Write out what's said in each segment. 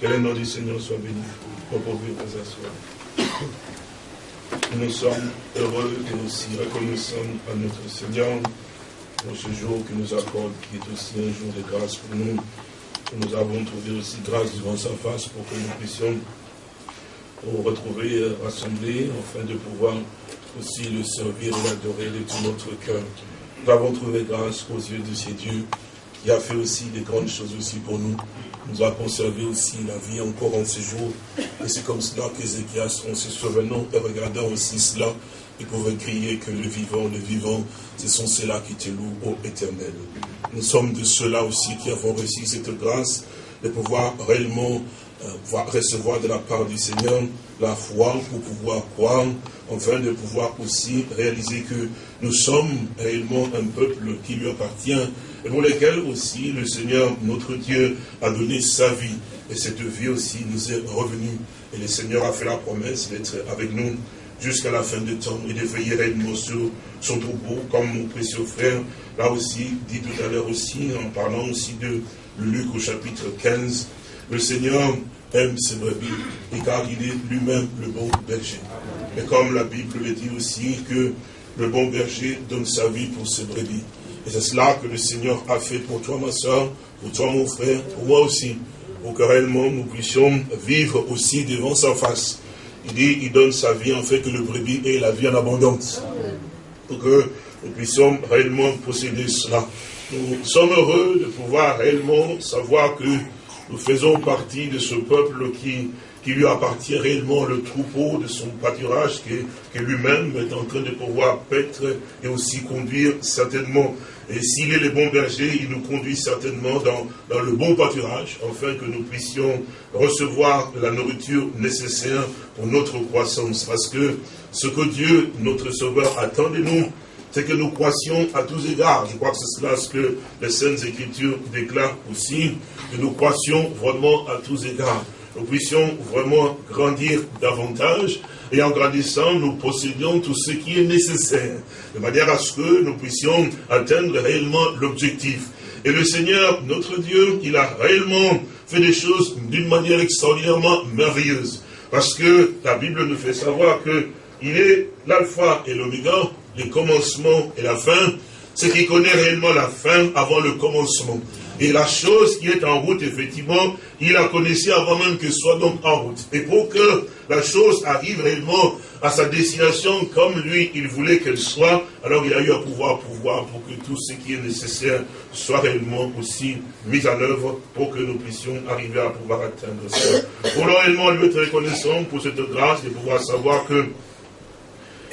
Que le nom du Seigneur soit béni. Vous pouvez vous asseoir. Nous sommes heureux et aussi reconnaissants à notre Seigneur pour ce jour qui nous accorde, qui est aussi un jour de grâce pour nous. Nous avons trouvé aussi grâce devant sa face pour que nous puissions nous retrouver euh, rassemblés afin de pouvoir aussi le servir et l'adorer de tout notre cœur. Nous avons trouvé grâce aux yeux de ces dieux qui a fait aussi des grandes choses aussi pour nous. Nous a conservé aussi la vie encore en ce jour. Et c'est comme cela qu'Ézéchias, en se souvenant et regardant aussi cela, il pouvait crier que le vivant, le vivant, ce sont ceux-là qui te louent, ô éternel. Nous sommes de ceux-là aussi qui avons reçu cette grâce de pouvoir réellement euh, recevoir de la part du Seigneur la foi pour pouvoir croire, afin de pouvoir aussi réaliser que nous sommes réellement un peuple qui lui appartient et pour lequel aussi le Seigneur, notre Dieu, a donné sa vie. Et cette vie aussi nous est revenue. Et le Seigneur a fait la promesse d'être avec nous jusqu'à la fin du temps et de veiller réellement sur son troupeau, comme mon précieux frère l'a aussi dit tout à l'heure aussi, en parlant aussi de Luc au chapitre 15. Le Seigneur aime ses brebis, et car il est lui-même le bon berger. Et comme la Bible le dit aussi, que le bon berger donne sa vie pour ses brebis. Et c'est cela que le Seigneur a fait pour toi, ma soeur, pour toi, mon frère, pour moi aussi, pour que réellement nous puissions vivre aussi devant sa face. Il dit, il donne sa vie en fait que le brebis ait la vie en abondance. Pour que nous puissions réellement posséder cela. Nous sommes heureux de pouvoir réellement savoir que nous faisons partie de ce peuple qui, qui lui appartient réellement le troupeau de son pâturage, que, lui-même est en train de pouvoir paître et aussi conduire certainement. Et s'il est le bon berger, il nous conduit certainement dans, dans le bon pâturage, afin que nous puissions recevoir la nourriture nécessaire pour notre croissance. Parce que ce que Dieu, notre Sauveur, attend de nous, c'est que nous croissions à tous égards. Je crois que c'est cela ce que les Saintes Écritures déclarent aussi, que nous croissions vraiment à tous égards. Nous puissions vraiment grandir davantage, et en grandissant, nous possédions tout ce qui est nécessaire, de manière à ce que nous puissions atteindre réellement l'objectif. Et le Seigneur, notre Dieu, il a réellement fait des choses d'une manière extraordinairement merveilleuse. Parce que la Bible nous fait savoir que il est l'alpha et l'oméga, le commencement et la fin, c'est qu'il connaît réellement la fin avant le commencement. Et la chose qui est en route, effectivement, il la connaissait avant même que soit donc en route. Et pour que la chose arrive réellement à sa destination comme lui, il voulait qu'elle soit, alors il a eu à pouvoir pouvoir pour que tout ce qui est nécessaire soit réellement aussi mis en œuvre pour que nous puissions arriver à pouvoir atteindre ça. Pour réellement lui être reconnaissant pour cette grâce de pouvoir savoir que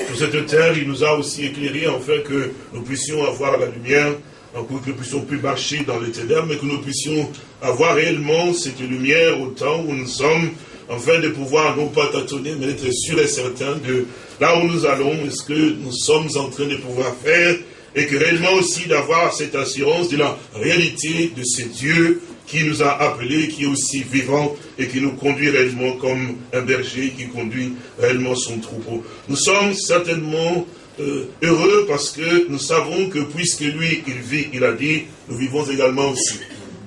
sur cette terre, il nous a aussi éclairé afin que nous puissions avoir la lumière, que nous puissions plus marcher dans ténèbres, mais que nous puissions avoir réellement cette lumière au temps où nous sommes, afin de pouvoir non pas tâtonner, mais être sûr et certain de là où nous allons, est-ce que nous sommes en train de pouvoir faire, et que réellement aussi d'avoir cette assurance de la réalité de ces dieux qui nous a appelés, qui est aussi vivant et qui nous conduit réellement comme un berger qui conduit réellement son troupeau. Nous sommes certainement euh, heureux parce que nous savons que puisque lui, il vit, il a dit, nous vivons également aussi.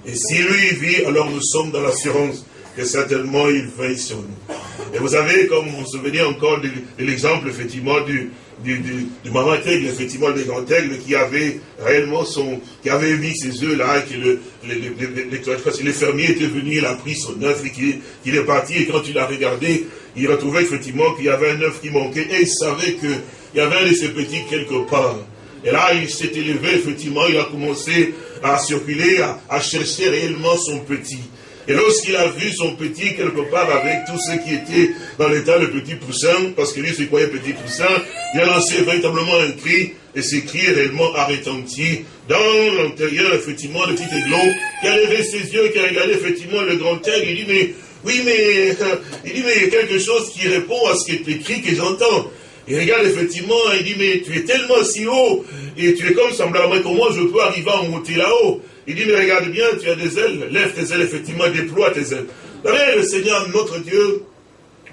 Et si lui vit, alors nous sommes dans l'assurance que certainement il veille sur nous. Et vous savez, comme vous vous souvenez encore de, l'exemple, effectivement, du, du, du, du maman aigle, effectivement, le grand aigle qui avait réellement son, qui avait mis ses œufs là, et que le, le, le, le, fermier était venu, il a pris son œuf et qu'il est parti, et quand il a regardé, il a trouvé effectivement qu'il y avait un œuf qui manquait, et il savait qu'il y avait un de ses petits quelque part. Et là, il s'est élevé, effectivement, il a commencé à circuler, à, chercher réellement son petit. Et lorsqu'il a vu son petit quelque part avec tout ce qui était dans l'état le petit poussin, parce que lui se croyait petit poussin, il a lancé véritablement un cri, et ce cri réellement a retenti dans l'intérieur, effectivement, le petit aiglon, qui a levé ses yeux, qui a regardé effectivement le grand aigle, il dit, mais, oui, mais, il dit, mais il y a quelque chose qui répond à ce qui est écrit que j'entends. Il regarde effectivement, il dit, mais tu es tellement si haut, et tu es comme semblable, comment je peux arriver à monter là-haut il dit, mais regarde bien, tu as des ailes, lève tes ailes, effectivement, déploie tes ailes. le Seigneur, notre Dieu,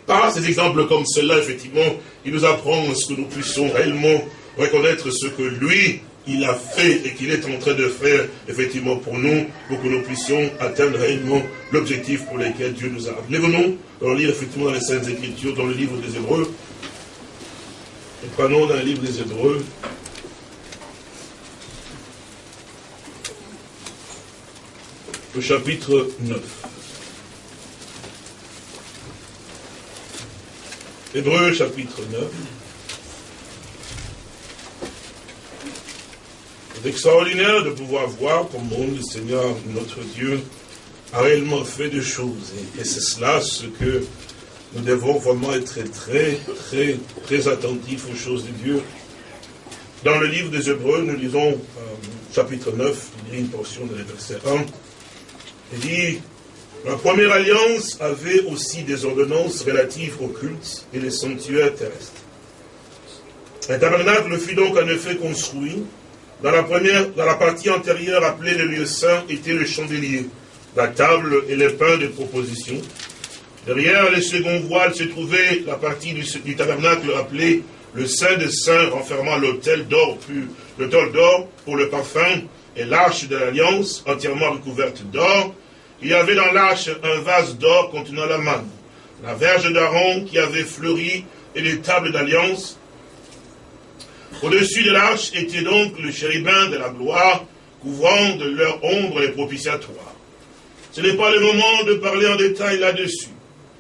par ces exemples comme cela, effectivement, il nous apprend ce que nous puissions réellement reconnaître ce que lui il a fait et qu'il est en train de faire, effectivement, pour nous, pour que nous puissions atteindre réellement l'objectif pour lequel Dieu nous a appelés. Venons dans lire, effectivement, dans les Saintes Écritures, dans le livre des Hébreux. Prenons dans le livre des Hébreux, le chapitre 9. Hébreu chapitre 9. C'est extraordinaire de pouvoir voir comment le Seigneur, notre Dieu, a réellement fait des choses. Et, c'est cela ce que nous devons vraiment être très, très, très attentifs aux choses de Dieu. Dans le livre des Hébreux, nous lisons euh, chapitre 9, il y a une portion de verset 1. Il dit, la première alliance avait aussi des ordonnances relatives au culte et les sanctuaires terrestres. Un tabernacle fut donc en effet construit. Dans la, première, dans la partie antérieure appelée le lieu saint était le chandelier, la table et les pains de proposition. Derrière les seconds voiles se trouvait la partie du, tabernacle appelée le Saint des Saints, renfermant l'autel d'or, l'autel d'or pour le parfum et l'arche de l'alliance entièrement recouverte d'or, il y avait dans l'arche un vase d'or contenant la manne, la verge d'Aaron qui avait fleuri et les tables d'alliance. Au-dessus de l'arche était donc le chérubin de la gloire, couvrant de leur ombre les propitiatoires. Ce n'est pas le moment de parler en détail là-dessus.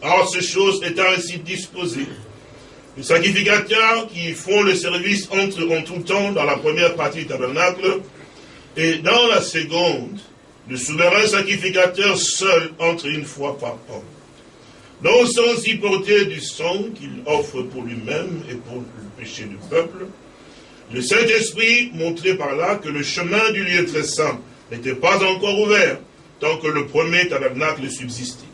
Or, ces choses étant ainsi disposées, les sacrificateurs qui font le service entrent en tout temps dans la première partie du tabernacle, et dans la seconde, le souverain sacrificateur seul entre une fois par an, non sans y porter du sang qu'il offre pour lui-même et pour le péché du peuple. Le Saint-Esprit montrait par là que le chemin du lieu très saint n'était pas encore ouvert tant que le premier tabernacle subsistait.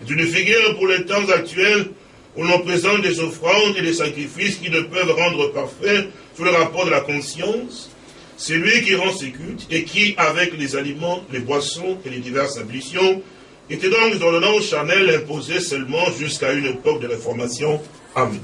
C'est une figure pour les temps actuels où l'on présente des offrandes et des sacrifices qui ne peuvent rendre parfait sous le rapport de la conscience, c'est lui qui rend ses cultes et qui, avec les aliments, les boissons et les diverses ablutions, était donc dans le nom charnel imposé seulement jusqu'à une époque de réformation. Amen.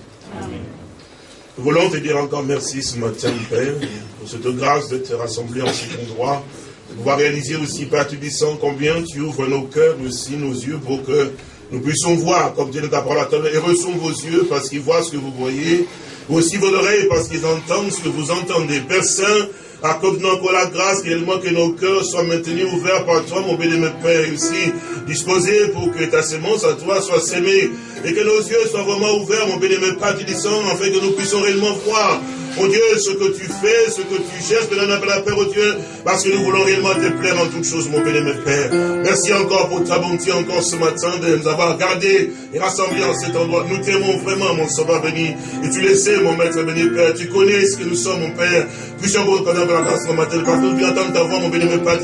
Nous voulons te dire encore merci ce matin, Père, pour cette grâce d'être rassemblés en cet endroit, de pouvoir réaliser aussi, Père, tu disant combien tu ouvres nos cœurs, aussi nos yeux, pour que nous puissions voir, comme Dieu ta parole à et reçons vos yeux parce qu'ils voient ce que vous voyez, aussi vos oreilles parce qu'ils entendent ce que vous entendez. Père Saint, Accorde-nous encore la grâce réellement que nos cœurs soient maintenus ouverts par toi, mon béni, Père, et aussi disposés pour que ta sémence à toi soit sémée et que nos yeux soient vraiment ouverts, mon béni, Père, tu descends, afin que nous puissions réellement voir Oh Dieu, ce que tu fais, ce que tu cherches, appelle la paix, oh Dieu, parce que nous voulons réellement te plaire en toutes choses, mon béni, mon Père. Merci encore pour ta bonté, encore ce matin, de nous avoir gardés et rassemblés en cet endroit. Nous t'aimons vraiment, mon sauveur béni. Et tu le sais, mon maître béni, Père. Tu connais ce que nous sommes, mon Père. Puissions vous reconnaître la grâce, mon matin, que nous entendre ta voix, mon béni, mon Père,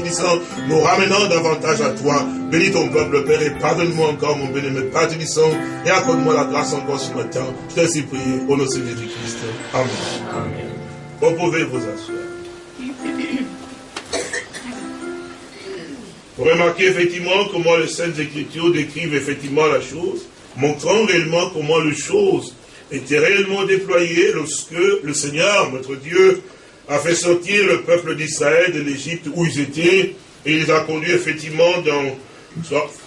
nous ramenons davantage à toi. Bénis ton peuple, Père, et pardonne-moi encore, mon béni, mon Père, et accorde-moi la grâce encore ce matin. Je t'ai ainsi prié, au nom de Jésus-Christ. Amen. Vous pouvez vous asseoir. Vous remarquez effectivement comment les Saintes Écritures décrivent effectivement la chose, montrant réellement comment les choses étaient réellement déployées lorsque le Seigneur, notre Dieu, a fait sortir le peuple d'Israël de l'Égypte où ils étaient, et il les a conduits effectivement dans,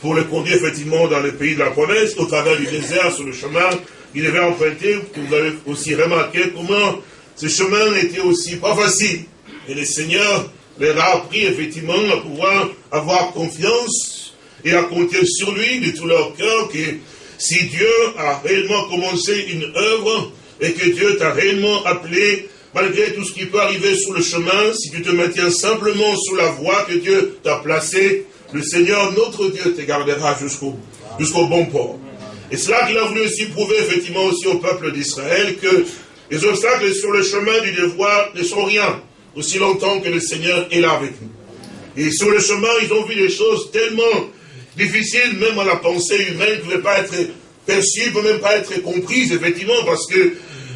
pour les conduire effectivement dans le pays de la promesse, au travers du désert, sur le chemin qu'il devait emprunter. Vous avez aussi remarqué comment ce chemin n'était aussi pas facile. Et le Seigneur leur a appris effectivement à pouvoir avoir confiance et à compter sur lui de tout leur cœur que si Dieu a réellement commencé une œuvre et que Dieu t'a réellement appelé, malgré tout ce qui peut arriver sur le chemin, si tu te maintiens simplement sur la voie que Dieu t'a placée, le Seigneur, notre Dieu, te gardera jusqu'au bon port. Et c'est là qu'il a voulu aussi prouver effectivement aussi au peuple d'Israël que les obstacles sur le chemin du devoir ne sont rien, aussi longtemps que le Seigneur est là avec nous. Et sur le chemin, ils ont vu des choses tellement difficiles, même à la pensée humaine, qui ne pouvaient pas être perçues, ne pouvaient même pas être comprises, effectivement, parce que,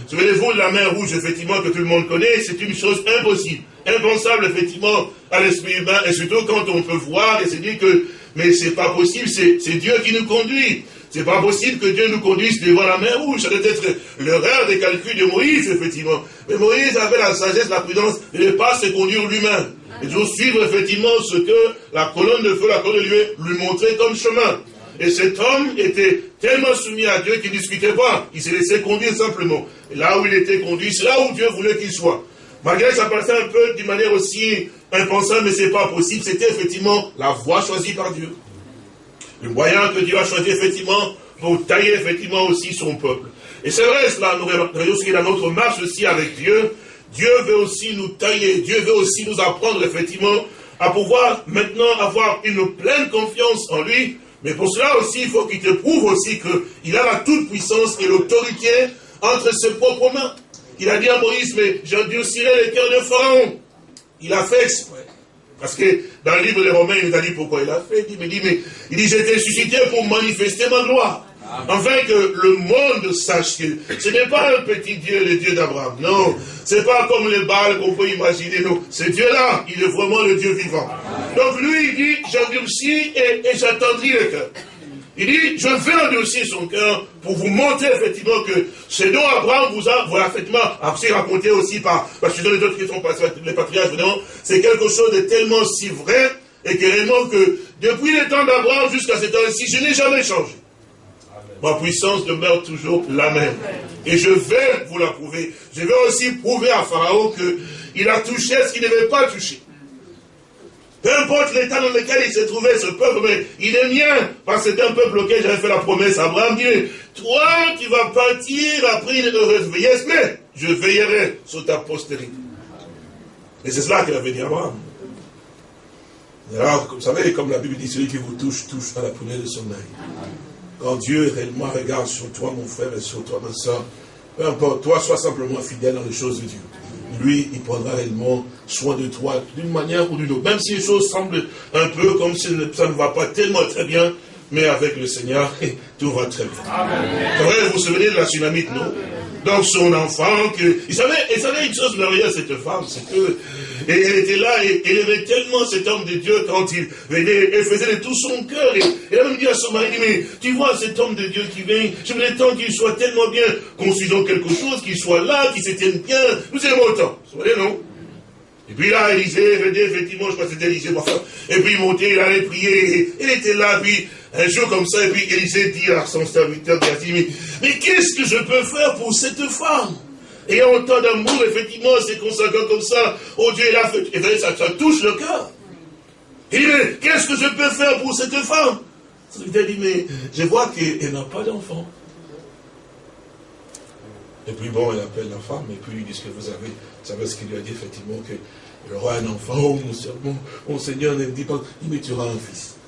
souvenez-vous la mer rouge, effectivement, que tout le monde connaît, c'est une chose impossible, impensable, effectivement, à l'esprit humain, et surtout quand on peut voir, et c'est dit que mais c'est pas possible, c'est Dieu qui nous conduit. C'est pas possible que Dieu nous conduise devant la mer rouge. Ça doit être l'erreur des calculs de Moïse, effectivement. Mais Moïse avait la sagesse, la prudence de ne pas se conduire lui-même. Et de suivre, effectivement, ce que la colonne de feu, la colonne de lui, lui montrait comme chemin. Et cet homme était tellement soumis à Dieu qu'il ne discutait pas. Il s'est laissé conduire simplement. Là où il était conduit, c'est là où Dieu voulait qu'il soit. Malgré ça paraissait un peu d'une manière aussi impensable, mais ce n'est pas possible, c'était effectivement la voie choisie par Dieu. Le moyen que Dieu a choisi effectivement pour tailler effectivement aussi son peuple. Et c'est vrai, cela nous réveillons aussi dans notre marche aussi avec Dieu. Dieu veut aussi nous tailler, Dieu veut aussi nous apprendre effectivement à pouvoir maintenant avoir une pleine confiance en lui. Mais pour cela aussi, il faut qu'il te prouve aussi qu'il a la toute-puissance et l'autorité entre ses propres mains. Il a dit à Moïse, mais j'endurcirai le cœur de Pharaon. Il a fait exprès. Parce que dans le livre des Romains, il nous a dit pourquoi il a fait. Il me dit, mais il dit, été suscité pour manifester ma gloire. Afin que le monde sache que ce n'est pas un petit Dieu, le Dieu d'Abraham. Non, c'est pas comme les balles qu'on peut imaginer. Non, ce Dieu-là, il est vraiment le Dieu vivant. Donc lui, il dit, j'endurcis et, et j'attendris le cœur. Il dit, je vais endurcir son cœur pour vous montrer effectivement que ce dont Abraham vous a, voilà, effectivement, après raconté aussi par, parce que les autres qui sont passés, les patriarches, c'est quelque chose de tellement si vrai, et que réellement que, depuis le temps d'Abraham jusqu'à ce temps-ci, je n'ai jamais changé. Ma puissance demeure toujours la même. Et je vais vous la prouver. Je vais aussi prouver à Pharaon qu'il a touché ce qu'il ne devait pas toucher. Peu importe l'état dans lequel il se trouvait, ce peuple, mais il est mien, parce que c'était un peuple auquel j'avais fait la promesse Abraham, dit, toi, tu vas partir après une heureuse vieillesse, mais je veillerai sur ta postérité. Et c'est cela qu'il avait dit Abraham. alors, vous savez, comme la Bible dit, celui qui vous touche, touche à la prunelle de son œil. Quand Dieu réellement regarde sur toi, mon frère, et sur toi, ma soeur, peu importe, toi, sois simplement fidèle dans les choses de Dieu lui, il prendra réellement soin de toi d'une manière ou d'une autre. Même si les choses semblent un peu comme si ça ne va pas tellement très bien, mais avec le Seigneur, tout va très bien. vous vous souvenez de la tsunamite, non? Donc son enfant, il savait, il savait une chose merveilleuse, cette femme, c'est que, elle était là, et elle aimait tellement cet homme de Dieu quand il venait, elle faisait de tout son cœur, et elle a même dit à son mari, mais tu vois cet homme de Dieu qui vient, je voulais tant qu'il soit tellement bien, construisons quelque chose, qu'il soit là, qu'il se bien, nous aimons autant. Vous voyez, non? Et puis là, Élisée venait, effectivement, je crois que c'était Élisée, et puis il montait, il allait prier, et il était là, puis un jour comme ça, et puis Élisée dit à son serviteur, il mais, qu'est-ce que je peux faire pour cette femme? Ayant autant d'amour, effectivement, c'est consacrant comme ça, oh Dieu, il fait, et ça, ça touche le cœur. Il dit, mais qu'est-ce que je peux faire pour cette femme? Serviteur dit, mais je vois qu'elle n'a pas d'enfant. Et puis bon, elle appelle la femme, et puis il dit ce que vous avez, vous savez ce qu'il lui a dit, effectivement, que il aura un enfant, oh mon, mon Seigneur ne me dit pas, il me tuera un fils.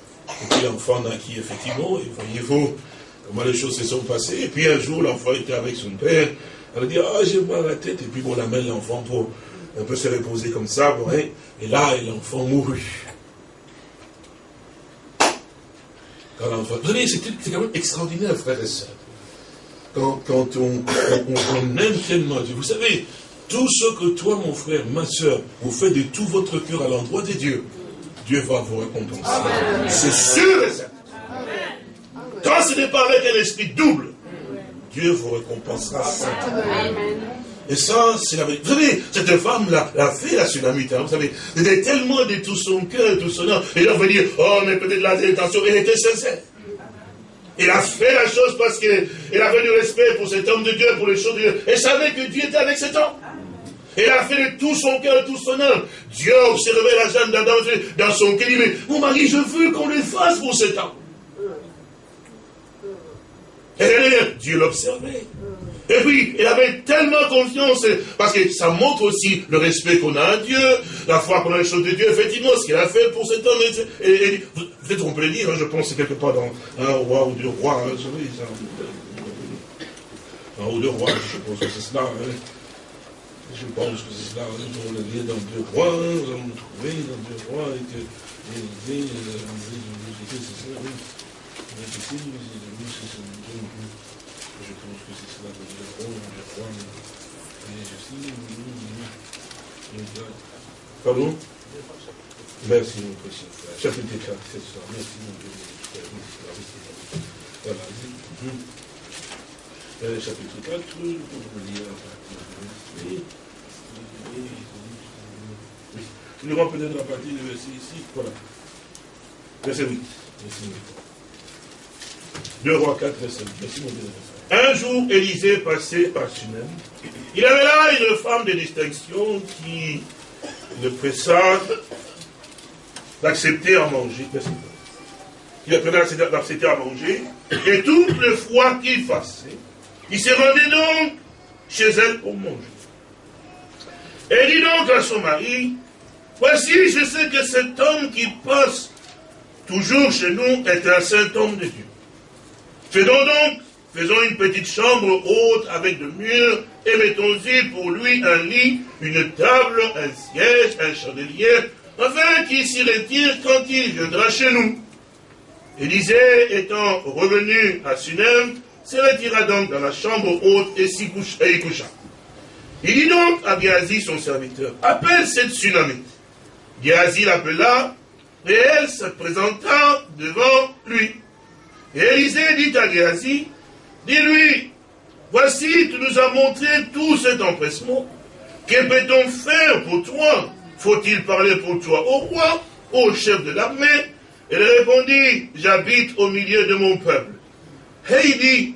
Et puis l'enfant naquit effectivement, et voyez-vous comment les choses se sont passées. Et puis un jour, l'enfant était avec son père. Elle dit, ah, j'ai mal à la tête. Et puis on amène l'enfant pour un peu se reposer comme ça. et là, l'enfant mourut. Quand. Vous savez, c'est quand même extraordinaire, frères et sœurs. Quand, quand on, on, aime tellement Dieu. Vous savez, tout ce que toi, mon frère, ma soeur, vous faites de tout votre cœur à l'endroit de Dieu, Dieu va vous récompenser. C'est sûr et certain. Quand ce n'est pas avec un esprit double, Dieu vous récompensera Et ça, c'est la vérité. Vous savez, cette femme l'a fait, la tsunamite. Hein, vous savez, elle était tellement de tout son cœur, tout son âme. Et là, vous dire, oh, mais peut-être la intention, elle était sincère. Elle a fait la chose parce qu'elle avait du respect pour cet homme de Dieu, pour les choses de Dieu. Elle savait que Dieu était avec cet homme. Elle a fait de tout son cœur, tout son âme. Dieu observait la jeune d'Adam dans son cœur. Il dit, mais mon mari, je veux qu'on le fasse pour cet homme. Et Dieu l'observait. Et puis, elle avait tellement confiance, parce que ça montre aussi le respect qu'on a à Dieu, la foi qu'on a les choses de Dieu, effectivement, ce qu'il a fait pour cet homme. Et, Peut-être on peut le dire, hein, je pense quelque part dans un roi ou deux rois, hein, un ou deux rois, je pense que c'est cela. Hein. Je pense que c'est cela, on le lit dans deux rois, nous allons trouver dans deux rois, et que c'est ça, oui. Je pense que c'est cela, dans deux rois, deux rois, et je sais, Pardon? Merci, mon précieux frère. Chapitre 4, c'est ça. Merci, mon précieux frère. Voilà. Euh, chapitre 4, vous lire oui. Nous lirons peut-être la partie du verset ici. Voilà. Verset 8. Verset 8. 2 rois 4, verset 8. Merci, mon Dieu. Un jour, Élisée passait par Sunem. Il avait là une femme de distinction qui le pressa d'accepter à manger. Il a d'accepter à manger. Et toutes les fois qu'il passait, il se rendait donc chez elle pour manger. Et dit donc à son mari, voici, je sais que cet homme qui passe toujours chez nous est un saint homme de Dieu. Faisons donc, faisons une petite chambre haute avec de murs et mettons-y pour lui un lit, une table, un siège, un chandelier, afin qu'il s'y retire quand il viendra chez nous. Élisée étant revenu à Sunem, se retira donc dans la chambre haute et, s'y et y coucha. Il dit donc à Géasi, son serviteur, appelle cette tsunamite. Géasi l'appela, et elle se présenta devant lui. Et Élisée dit à Géasi, dis-lui, voici, tu nous as montré tout cet empressement. Que peut-on faire pour toi? Faut-il parler pour toi au roi, au chef de l'armée? Elle répondit, j'habite au milieu de mon peuple. Et il dit,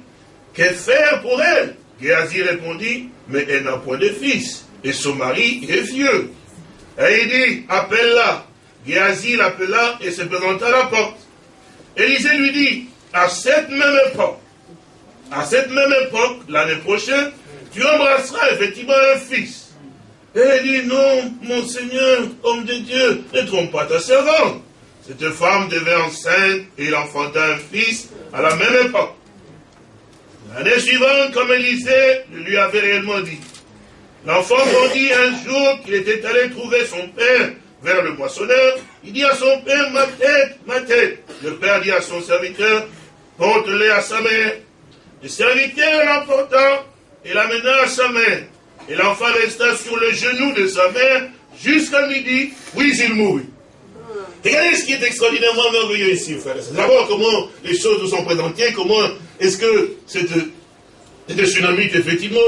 que faire pour elle? Géasi répondit, mais elle n'a point de fils, et son mari est vieux. Et il dit, appelle-la. Géasi l'appela et se présenta à la porte. Élisée lui dit, à cette même époque, à cette même époque, l'année prochaine, tu embrasseras effectivement un fils. Et il dit, non, mon Seigneur, homme de Dieu, ne trompe pas ta servante. Cette femme devait enceinte et il enfanta un fils à la même époque. L'année suivante, comme Élisée lui avait réellement dit, l'enfant grandit un jour qu'il était allé trouver son père vers le moissonneur. Il dit à son père, ma tête, ma tête. Le père dit à son serviteur, porte-les à sa mère. Le serviteur l'emporta et l'amena à sa mère. Et l'enfant resta sur le genou de sa mère jusqu'à midi, puis il mourut. Regardez ce qui est extraordinairement merveilleux ici, frère. D'abord, comment les choses nous sont présentées, comment est-ce que cette, cette tsunami, effectivement,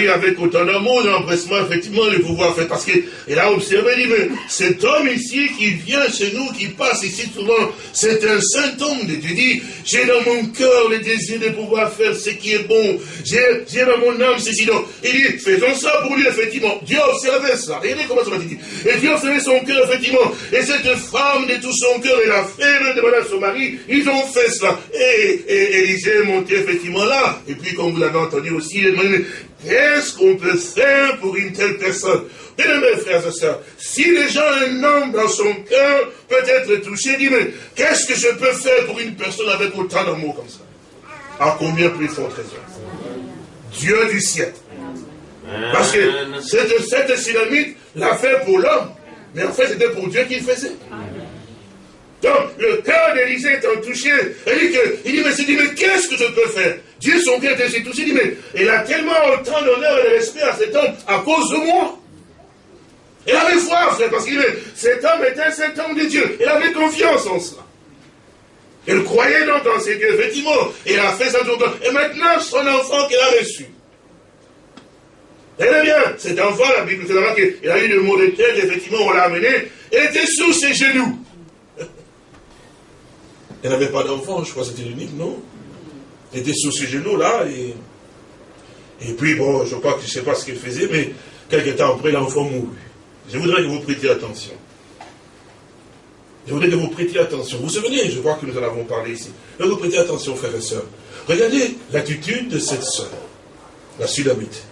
eu avec autant d'amour, d'empressement, effectivement, le pouvoir fait. Parce qu'il a observé, il dit, mais cet homme ici qui vient chez nous, qui passe ici souvent, c'est un saint homme de Dieu. dit, j'ai dans mon cœur le désir de pouvoir faire ce qui est bon. J'ai dans mon âme ceci. Donc, il dit, faisons ça pour lui, effectivement. Dieu a observé ça. Regardez comment ça va dit. Et Dieu a observé son cœur, effectivement. Et cette femme, de tout son cœur, et la femme de à son mari, ils ont fait cela. Et, et Élisée est monté, effectivement, là. Et puis, comme vous l'avez entendu aussi, Qu'est-ce qu'on peut faire pour une telle personne? Bien mes frères et sœurs, si déjà un homme dans son cœur peut être touché, dit, mais qu'est-ce que je peux faire pour une personne avec autant d'amour comme ça? À combien plus forte raison Dieu du ciel. Parce que cette, cette l'a fait pour l'homme, mais en fait c'était pour Dieu qu'il faisait. Donc, le cœur d'Élisée étant touché, il dit, que, il dit, mais, dit, mais qu'est-ce que je peux faire? Dieu, son cœur était touché, il dit, mais il a tellement autant d'honneur et de respect à cet homme à cause de moi. Il avait foi, frère, parce qu'il cet homme était cet homme de Dieu. Il avait confiance en cela. Il croyait donc dans ses dieux, effectivement. Il a fait sa tour. Et maintenant, son enfant qu'il a reçu. Tenez bien, cet enfant, la Bible fait là qu'il a eu le mot de tête, effectivement, on l'a amené. Il était sous ses genoux. Il n'avait pas d'enfant, je crois que c'était l'unique, non? Était sous ses genoux là, et, et puis bon, je crois que je ne sais pas ce qu'il faisait, mais quelques temps après, l'enfant mourut. Je voudrais que vous prêtiez attention. Je voudrais que vous prêtiez attention. Vous vous souvenez, je crois que nous en avons parlé ici. Mais vous prêtez attention, frères et sœurs. Regardez l'attitude de cette sœur, la Sudamite.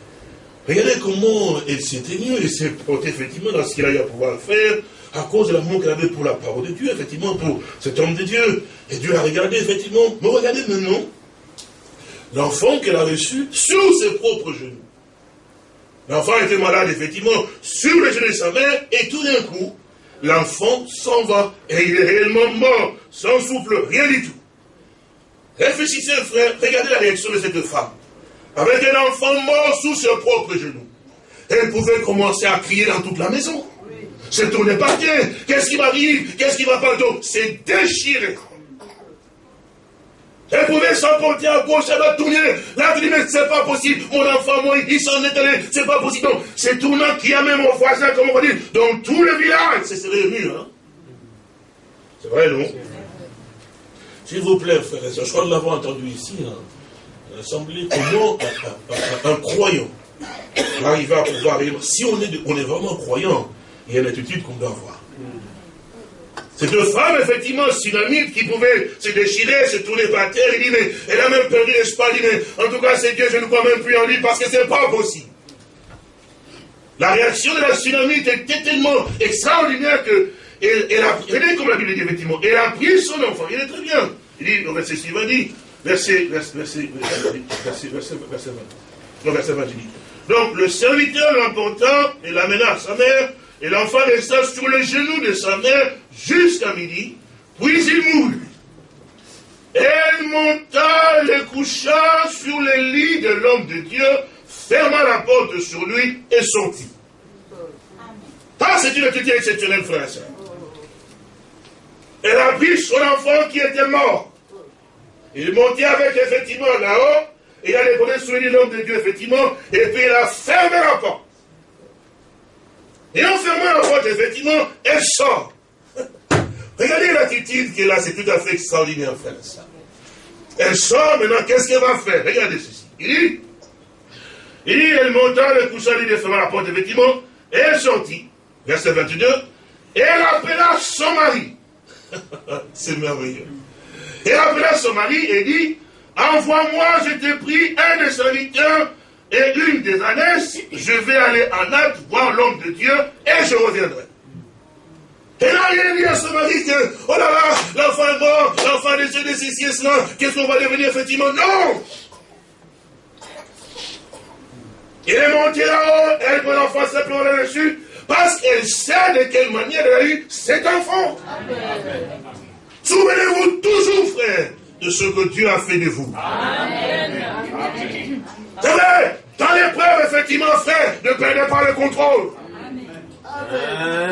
Regardez comment elle s'est tenue, elle s'est portée effectivement dans ce qu'elle a eu à pouvoir faire, à cause de l'amour qu'elle avait pour la parole de Dieu, effectivement, pour cet homme de Dieu. Et Dieu a regardé, effectivement, mais regardez maintenant l'enfant qu'elle a reçu sur ses propres genoux. L'enfant était malade, effectivement, sur les genoux de sa mère, et tout d'un coup, l'enfant s'en va, et il est réellement mort, sans souffle, rien du tout. Réfléchissez, frère, regardez la réaction de cette femme. Avec un enfant mort sous ses propres genoux. Elle pouvait commencer à crier dans toute la maison. se tourner par terre. Qu'est-ce qui m'arrive? Qu'est-ce qui va pas? Donc, c'est déchiré. Elle pouvait s'emporter à gauche, elle va tourner. Là, tu dis, mais c'est pas possible. Mon enfant, moi, il s'en est allé. C'est pas possible. Donc, c'est tournant qui a même mon voisin, comme on va dire, dans tout le village. C'est réuni, hein. C'est vrai, non? S'il vous plaît, frère, je crois que nous l'avons entendu ici, hein, à l'Assemblée, comment un, croyant arrive à pouvoir Si on est, on est vraiment croyant, il y a une attitude qu'on doit avoir. C'est deux femmes, effectivement, synamites, qui pouvaient se déchirer, se tourner par terre. Il dit, mais elle a même perdu l'espoir. Il dit, mais en tout cas, c'est Dieu, je ne crois même plus en lui parce que ce n'est pas possible. La réaction de la tsunamite était tellement extraordinaire que elle, a, regardez comme la Bible dit effectivement, elle a pris son enfant, il est très bien. Il dit, au verset suivant, dit, verset, verset, verset, verset, verset, verset 20. Non, verset 20, il dit. Donc, le serviteur l'emporta et l'amena à sa mère, et l'enfant resta sur le genou de sa mère jusqu'à midi, puis il mourut. Elle monta, le coucha sur le lit de l'homme de Dieu, ferma la porte sur lui et sortit. Ça, c'est une attitude exceptionnelle, frère et. Elle a pris son enfant qui était mort. Il montait avec, effectivement, là-haut, et il a déposé sur lui l'homme de Dieu, effectivement, et puis il a fermé la porte. Et en fermant la porte, effectivement, elle sort. Regardez l'attitude qu'elle a, c'est tout à fait extraordinaire, frère. Elle sort, maintenant, qu'est-ce qu'elle va faire? Regardez ceci. Il dit, il dit, elle monta, le coucha, il ferma la porte, effectivement, et elle sortit. Verset 22. Et elle appela son mari. c'est merveilleux. Elle appela son mari et dit, envoie-moi, je t'ai pris un des serviteurs et une des années, je vais aller en acte voir l'homme de Dieu et je reviendrai. Et là, il dit à son mari que, oh là là, l'enfant est mort, l'enfant est décédé, ceci et cela, qu'est-ce qu'on va devenir effectivement? Non Il est monté là-haut, elle prend l'enfant simplement là-dessus, parce qu'elle sait de quelle manière elle a eu cet enfant. Souvenez-vous toujours, frère, de ce que Dieu a fait de vous. C'est vrai, dans l'épreuve, effectivement, frère, ne perdez pas le contrôle.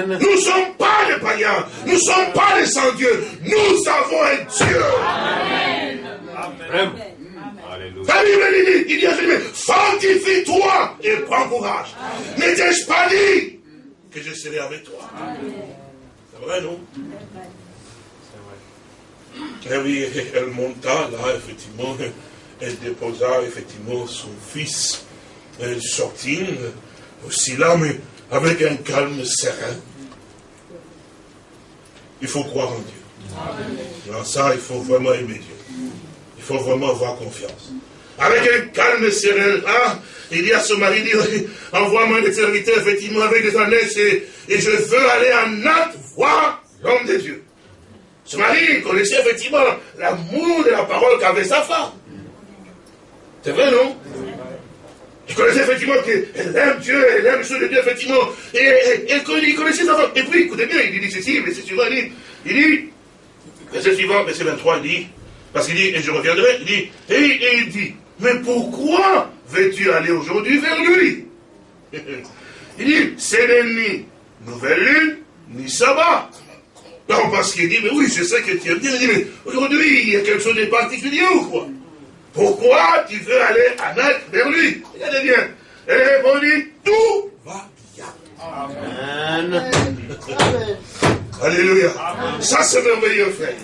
Nous ne sommes pas les païens, nous ne sommes pas les sans-dieux, nous avons un Dieu. Amen. La Bible dit, il dit à fortifie-toi et prends courage. N'étais-je pas dit que je serai avec toi? C'est vrai, non? C'est vrai. Et oui, elle monta là, effectivement, elle déposa effectivement son fils. Elle sortit aussi là, mais avec un calme serein. Il faut croire en Dieu. Dans ça, il faut vraiment aimer Dieu. Il faut vraiment avoir confiance. Avec un calme serein, hein, il dit à son mari, envoie-moi des serviteurs, effectivement, avec des années, et, et je veux aller en acte voir l'homme de Dieu. Ce mari connaissait effectivement l'amour de la parole qu'avait sa femme. C'est vrai, non? Il connaissait effectivement qu'elle aime Dieu, elle aime ceux de Dieu, effectivement. Et, et, il connaissait sa femme. Et puis, écoutez bien, il dit ceci, c'est suivant, il dit, il dit, verset suivant, verset 23, il dit, parce qu'il dit, et je reviendrai, il dit, et, et il dit, mais pourquoi veux-tu aller aujourd'hui vers lui? Il dit, c'est ni nouvelle lune, ni sabbat. Non, parce qu'il dit, mais oui, je sais que tu aimes bien. Il dit, mais aujourd'hui, il y a quelque chose de particulier ou quoi? Pourquoi tu veux aller à Nath vers lui Regardez bien. Elle répondit, tout va bien. Amen. Alléluia. Ça, c'est merveilleux, frère.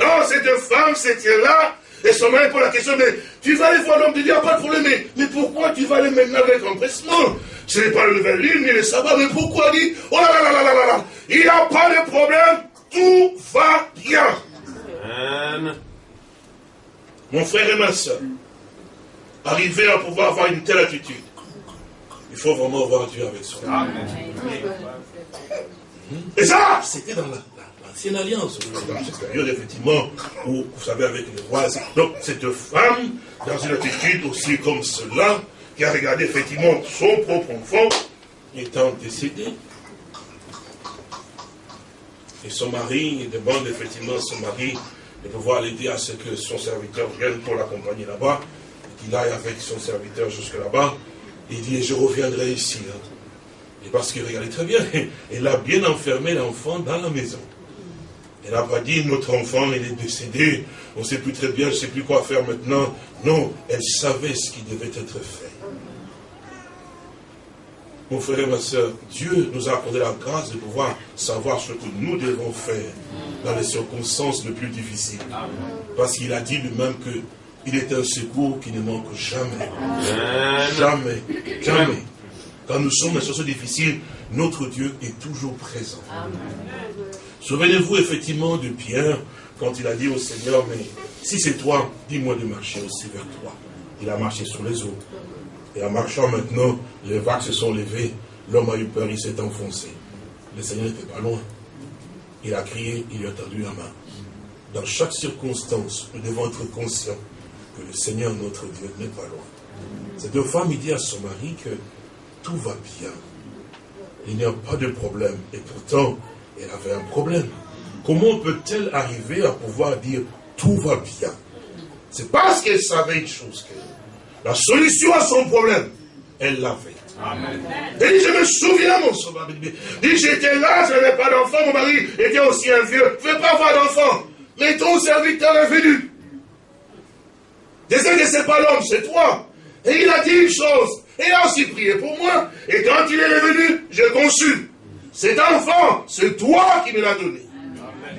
Non, cette femme, c'était là, et son mari pose la question, mais tu vas aller voir l'homme de Dieu, pas de problème, mais, pourquoi tu vas aller maintenant avec empressement Ce n'est pas le nouvelle lune ni le sabbat, mais pourquoi dit, oh là là là là là là, il n'y a pas de problème, tout va bien. Amen. Mon frère et ma soeur, arriver à pouvoir avoir une telle attitude, il faut vraiment voir Dieu avec soi. Amen. Et ça, c'était dans la, c'est une alliance dans cette période, effectivement, où, vous savez, avec les rois. Donc, cette femme, dans une attitude aussi comme cela, qui a regardé effectivement son propre enfant étant décédé. Et son mari demande effectivement à son mari de pouvoir l'aider à ce que son serviteur vienne pour l'accompagner là-bas, qu'il aille avec son serviteur jusque là-bas. Il dit, je reviendrai ici. Hein. Et parce que, regardez très bien, elle a bien enfermé l'enfant dans la maison. Elle n'a pas dit, notre enfant, il est décédé, on ne sait plus très bien, je ne sais plus quoi faire maintenant. Non, elle savait ce qui devait être fait. Mon frère et ma soeur, Dieu nous a accordé la grâce de pouvoir savoir ce que nous devons faire dans les circonstances les plus difficiles. Parce qu'il a dit lui-même qu'il est un secours qui ne manque jamais. Jamais. Jamais. Quand nous sommes dans des situations difficiles, notre Dieu est toujours présent. Souvenez-vous effectivement de Pierre, quand il a dit au Seigneur, mais si c'est toi, dis-moi de marcher aussi vers toi. Il a marché sur les eaux. Et en marchant maintenant, les vagues se sont levées, l'homme a eu peur, il s'est enfoncé. Le Seigneur n'était pas loin. Il a crié, il lui a tendu la main. Dans chaque circonstance, nous devons être conscients que le Seigneur, notre Dieu, n'est pas loin. Cette femme, il dit à son mari que tout va bien. Il n'y a pas de problème. Et pourtant, elle avait un problème. Comment peut-elle arriver à pouvoir dire tout va bien? C'est parce qu'elle savait une chose que la solution à son problème, elle l'avait. Elle dit, je me souviens, mon sauveur. dit, j'étais là, je n'avais pas d'enfant, mon mari était aussi un vieux, ne veux pas avoir d'enfant. Mais ton serviteur est venu. Désolé, c'est pas l'homme, c'est toi. Et il a dit une chose, et il a aussi prié pour moi. Et quand il est revenu, j'ai conçu. Cet enfant, c'est toi qui me l'as donné.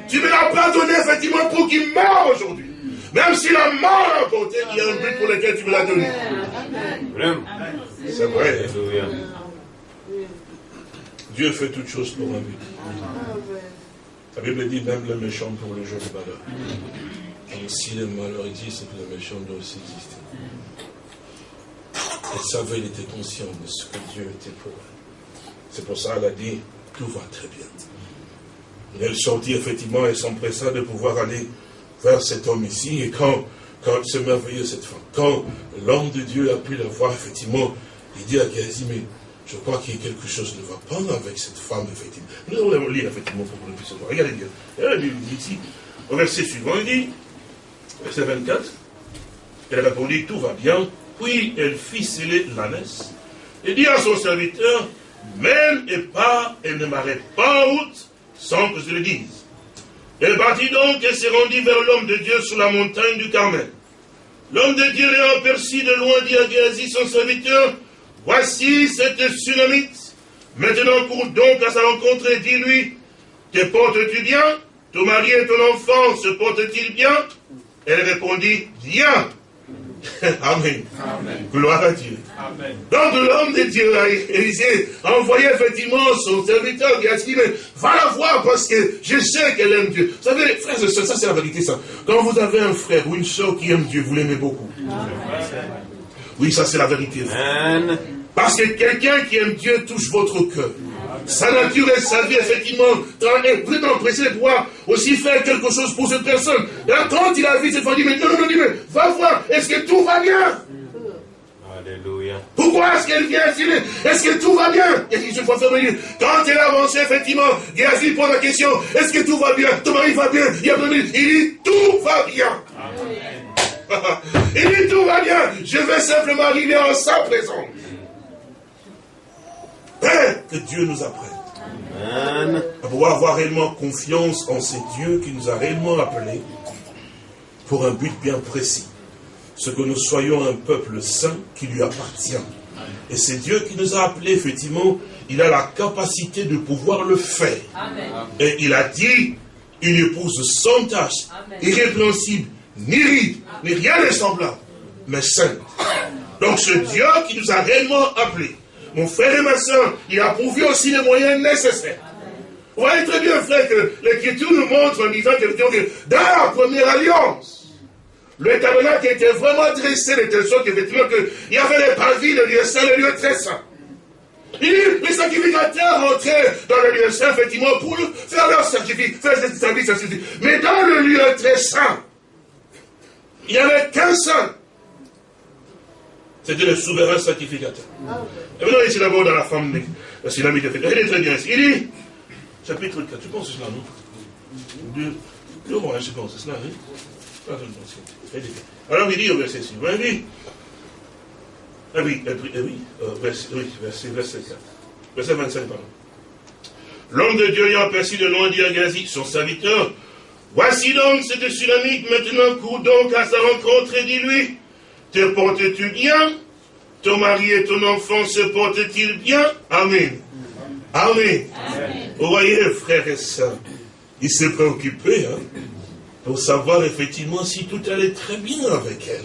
Tu ne me l'as pas donné effectivement pour qu'il meure aujourd'hui. Même si la mort a emporté, il y a un but pour lequel tu me l'as donné. C'est vrai. Dieu fait toutes choses pour un but. La Bible dit même le méchant pour le jour du malheur. Donc si le malheur existe, c'est que le méchant doit aussi exister. Elle savait, il était conscient de ce que Dieu était pour elle. C'est pour ça qu'elle a dit, tout va très bien. elle sortit effectivement et s'empressa de pouvoir aller vers cet homme ici. Et quand, quand c'est merveilleux cette femme, quand l'homme de Dieu a pu la voir, effectivement, il dit à Géasi, mais je crois qu'il y a quelque chose ne va pas avec cette femme, effectivement. Nous allons lire, effectivement, pour que nous puissions voir. Regardez bien. Regardez bien, il dit ici, au verset suivant, il dit, verset 24, elle répondit, tout va bien. Puis elle fit sceller l'ânesse et dit à son serviteur, même et pas, elle ne m'arrête pas en route sans que je le dise. Elle partit donc et se rendit vers l'homme de Dieu sur la montagne du Carmel. L'homme de Dieu l'ayant aperçu de loin dit à Géasi, son serviteur, Voici cette tsunamite. Maintenant cours donc à sa rencontre et dis-lui, Te portes-tu bien? Ton mari et ton enfant se portent-ils bien? Elle répondit, Bien. Amen. Gloire à Dieu. Donc l'homme de Dieu, Élisée, a envoyé effectivement son serviteur qui a dit, mais va la voir parce que je sais qu'elle aime Dieu. Vous savez, frères et sœurs, ça c'est la vérité ça. Quand vous avez un frère ou une soeur qui aime Dieu, vous l'aimez beaucoup. Oui, ça c'est la vérité. Parce que quelqu'un qui aime Dieu touche votre cœur. Sa nature et sa vie, effectivement, est vraiment pressé de pouvoir aussi faire quelque chose pour cette personne. Et quand il a vu cette femme, il dit, mais non, non, non, mais va voir, est-ce que tout va bien? Alléluia. Pourquoi est-ce qu'elle vient Est-ce que tout va bien? Quand elle a avancé, effectivement, Géasi pose la question, est-ce que tout va bien? Ton mari va bien? Il, a il dit, tout va bien. il dit, tout va bien. Je vais simplement arriver en sa présence. Père, que Dieu nous apprenne. Amen. À pouvoir avoir réellement confiance en ce Dieu qui nous a réellement appelés pour un but bien précis. Ce que nous soyons un peuple saint qui lui appartient. Et c'est Dieu qui nous a appelés, effectivement, il a la capacité de pouvoir le faire. Et il a dit, une épouse sans tache, irrépréhensible, ni ride, ni rien n'est semblable, mais sainte. Donc ce Dieu qui nous a réellement appelés, mon frère et ma soeur, il a prouvé aussi les moyens nécessaires. Vous voyez très bien, frère, que l'Écriture nous montre en disant que dans la première alliance, le tabernacle était vraiment dressé de telle sorte qu'effectivement il y avait les parvis, le lieu saint, le lieu très saint. Il dit, les sacrificateurs rentraient dans le lieu saint, effectivement, pour faire leur sacrifice, faire ce service, Mais dans le lieu très saint, il n'y avait qu'un saint. C'était le souverain sacrificateur. Et maintenant, ici d'abord dans la femme, la synamique de fait. Elle est très bien ici. Il dit, chapitre 4, tu penses cela, non? Deux, deux mois, je pense, c'est cela, hein? Alors il dit au verset 6, il dit, ah oui, ah oui, euh, verset, oui verset, verset 4. verset 25, pardon. L'homme de Dieu ayant aperçu de loin dit à Gazi, son serviteur, Voici donc cette Sunamite, maintenant cours donc à sa rencontre et dis-lui, te portes-tu bien? Ton mari et ton enfant se portent-ils bien? Amen. Amen. Vous voyez, frères et sœurs, il s'est préoccupé hein, pour savoir effectivement si tout allait très bien avec elle.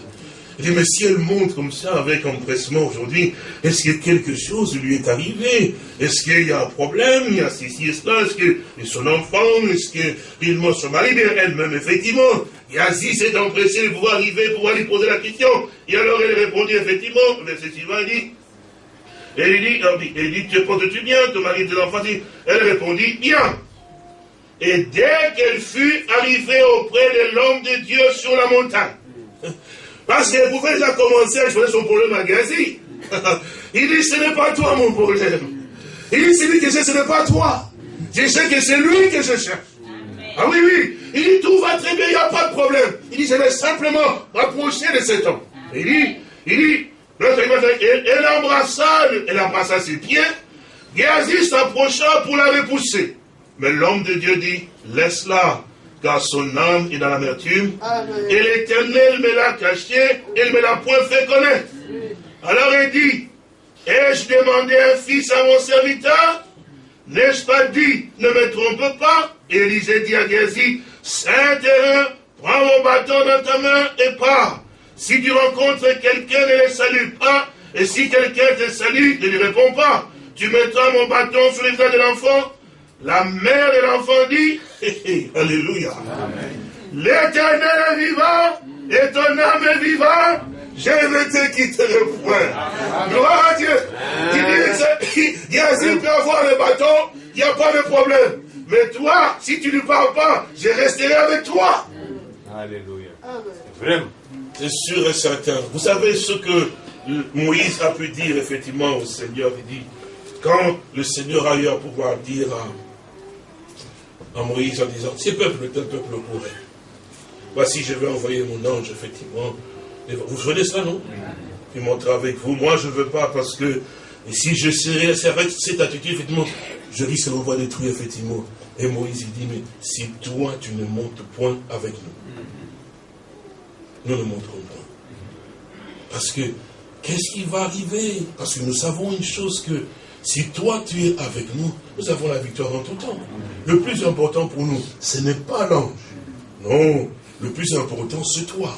Il mais si elle monte comme ça avec empressement aujourd'hui, est-ce que quelque chose lui est arrivé? Est-ce qu'il y a un problème? Il y a ceci et cela Est-ce que son enfant Est-ce que réellement son mari Bien, elle-même, effectivement. Yazi s'est empressé de pouvoir arriver, pour lui poser la question. Et alors elle répondit effectivement, verset suivant, il dit, elle dit, elle dit, te portes-tu bien? Ton mari et tes enfants Elle répondit, bien. Et dès qu'elle fut arrivée auprès de l'homme de Dieu sur la montagne, parce qu'elle pouvait déjà commencer à jouer son problème à Gazi. Il dit, ce n'est pas toi mon problème. Il dit, celui que j'ai, ce n'est pas toi. Je sais que c'est lui que je cherche. Ah oui, oui. Il dit, tout va très bien, il n'y a pas de problème. Il dit, je vais simplement rapprocher de cet homme. Il dit, il dit, elle, embrassa, elle embrassa ses pieds. Gazi s'approcha pour la repousser. Mais l'homme de Dieu dit, laisse-la car son âme est dans l'amertume. Et l'Éternel me l'a caché, il me l'a point fait connaître. Alors il dit, ai-je demandé un fils à mon serviteur? N'ai-je pas dit, ne me trompe pas? Élisée dit à Gézi, Saint-Terrain, prends mon bâton dans ta main et pars. Si tu rencontres quelqu'un, ne le salue pas. Et si quelqu'un te salue, ne lui réponds pas. Tu mettras mon bâton sur les visage de l'enfant la mère de l'enfant dit, Alléluia. L'éternel est vivant et ton âme est vivante. Je ne te quitterai point. Gloire à Dieu. Il dit, Yazid peut avoir le bâton, il n'y a pas de problème. Mais toi, si tu ne parles pas, je resterai avec toi. Alléluia. Vraiment. C'est sûr et certain. Vous savez ce que Moïse a pu dire effectivement au Seigneur. Il dit, quand le Seigneur a eu à pouvoir dire à à Moïse en disant, ces peuples, tel peuple pourrait. Voici, je vais envoyer mon ange, effectivement. vous souvenez ça, non? Il montrera avec vous. Moi, je ne veux pas parce que si je serais avec cette attitude, effectivement, je risque de va détruire, effectivement. Et Moïse, il dit, mais si toi, tu ne montes point avec nous, nous ne monterons pas. Parce que, qu'est-ce qui va arriver? Parce que nous savons une chose que si toi tu es avec nous, nous avons la victoire en tout temps. Le plus important pour nous, ce n'est pas l'ange. Non, le plus important, c'est toi.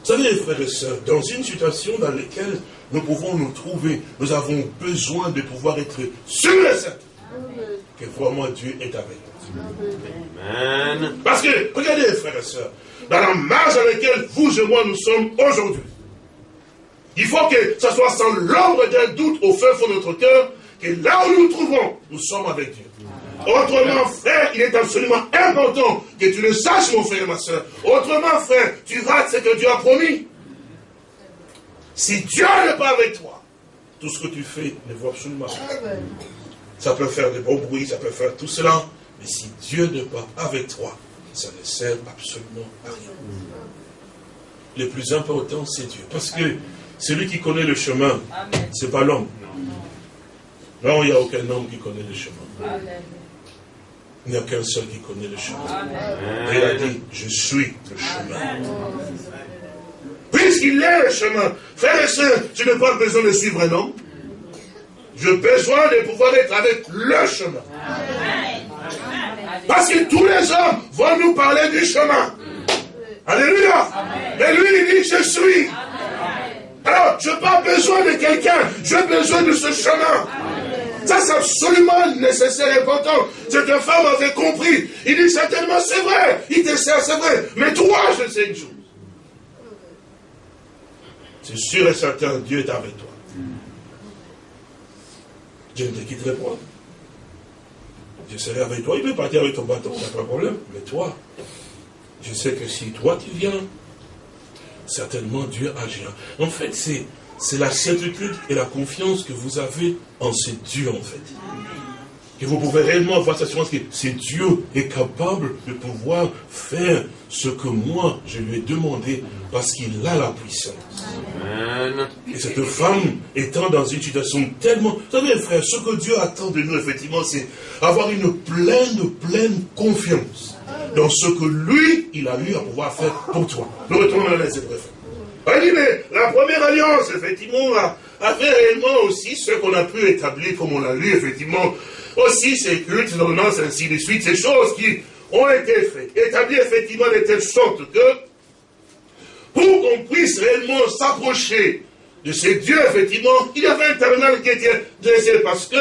Vous savez, frères et sœurs, dans une situation dans laquelle nous pouvons nous trouver, nous avons besoin de pouvoir être sûrs et certains que vraiment Dieu est avec nous. Amen. Parce que, regardez, frères et sœurs, dans la marge dans laquelle vous et moi nous sommes aujourd'hui, il faut que ce soit sans l'ombre d'un doute au fin fond de notre cœur, que là où nous nous trouvons, nous sommes avec Dieu. Autrement, frère, il est absolument important que tu le saches, mon frère et ma soeur. Autrement, frère, tu rates ce que Dieu a promis. Si Dieu n'est pas avec toi, tout ce que tu fais ne vaut absolument rien. Ça peut faire de bons bruits, ça peut faire tout cela, mais si Dieu n'est pas avec toi, ça ne sert absolument à rien. Le plus important, c'est Dieu. Parce que celui qui connaît le chemin, ce n'est pas l'homme. Là, il n'y a aucun homme qui connaît le chemin. Il n'y a qu'un seul qui connaît le chemin. Et il a dit, je suis le chemin. Puisqu'il est le chemin, frère et soeur, tu n'as pas besoin de suivre un homme. J'ai besoin de pouvoir être avec le chemin. Parce que tous les hommes vont nous parler du chemin. Alléluia. Mais lui, il dit, je suis. Alors, je n'ai pas besoin de quelqu'un, j'ai besoin de ce chemin. Ça, c'est absolument nécessaire et important. Cette femme avait compris. Il dit certainement, c'est vrai. Il te sert, c'est vrai. Mais toi, je sais une chose. C'est sûr et certain, Dieu est avec toi. Dieu ne te quitterai pas. Je serai avec toi. Il peut partir avec ton bâton, il n'y a pas de problème. Mais toi, je sais que si toi tu viens, certainement Dieu agira. En fait, c'est, la certitude et la confiance que vous avez en ce Dieu, en fait. que vous pouvez réellement avoir cette assurance que c'est Dieu est capable de pouvoir faire ce que moi je lui ai demandé parce qu'il a la puissance. Et cette femme étant dans une situation tellement... Vous savez frère, ce que Dieu attend de nous effectivement c'est avoir une pleine, pleine confiance dans ce que lui, il a eu à pouvoir faire pour toi. Nous retournons à la lettre dit, mais la première alliance, effectivement, a, fait réellement aussi ce qu'on a pu établir, comme on l'a lu, effectivement, aussi ces cultes, ces ordonnances, ainsi de suite, ces choses qui ont été faites, établies effectivement de telle sorte que, pour qu'on puisse réellement s'approcher de ces dieux, effectivement, il y avait un terminal qui était dressé parce que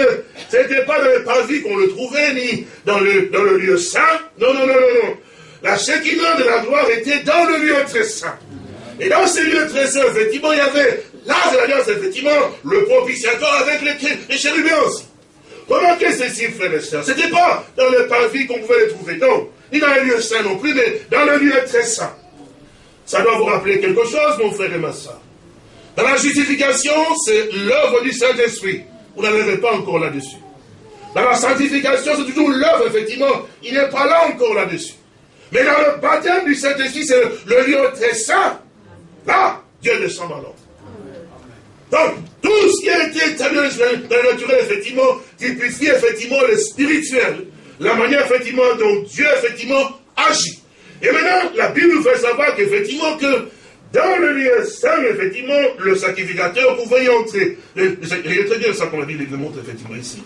ce n'était pas dans le parvis qu'on le trouvait, ni dans le, le lieu saint. Non, non, non, non, non. La Shekinah de la gloire était dans le lieu très saint. Et dans ces lieux très saints, effectivement, il y avait l'âge de l'alliance, effectivement, le propitiatoire avec les, les chérubins aussi. Remarquez ceci, frères et sœurs. Ce n'était pas dans le parvis qu'on pouvait les trouver, non. Ni dans les lieux saints non plus, mais dans le lieu très saint. Ça doit vous rappeler quelque chose, mon frère et ma soeur. Dans la justification, c'est l'œuvre du Saint-Esprit. Vous n'arrivez pas encore là-dessus. Dans la sanctification, c'est toujours l'œuvre, effectivement. Il n'est pas là encore là-dessus. Mais dans le baptême du Saint-Esprit, c'est le, lieu très saint. Là, Dieu descend dans l'ordre. Donc, tout ce qui a été établi dans le naturel, effectivement, typifie effectivement le spirituel, la manière effectivement dont Dieu effectivement agit. Et maintenant, la Bible nous fait savoir qu'effectivement que dans le lieu saint, effectivement, le sacrificateur pouvait y entrer. Il est très bien ça qu'on a dit, il le montre effectivement ici.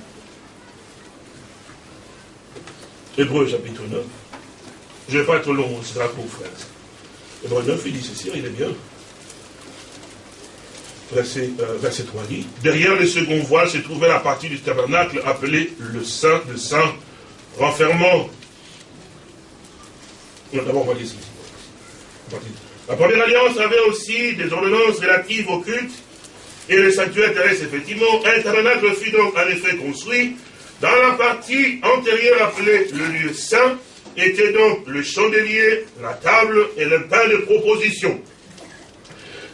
Hébreu chapitre 9. Je ne vais pas être long, c'est sera court, frère. Hébreu 9, il dit ceci, il est bien verset, 3 euh, dit, derrière le second voile se trouvait la partie du tabernacle appelée le Saint, le Saint renfermant. D'abord, on va dire La première alliance avait aussi des ordonnances relatives au culte et le sanctuaire terrestre, effectivement. Un tabernacle fut donc en effet construit. Dans la partie antérieure appelée le lieu saint, était donc le chandelier, la table et le pain de proposition.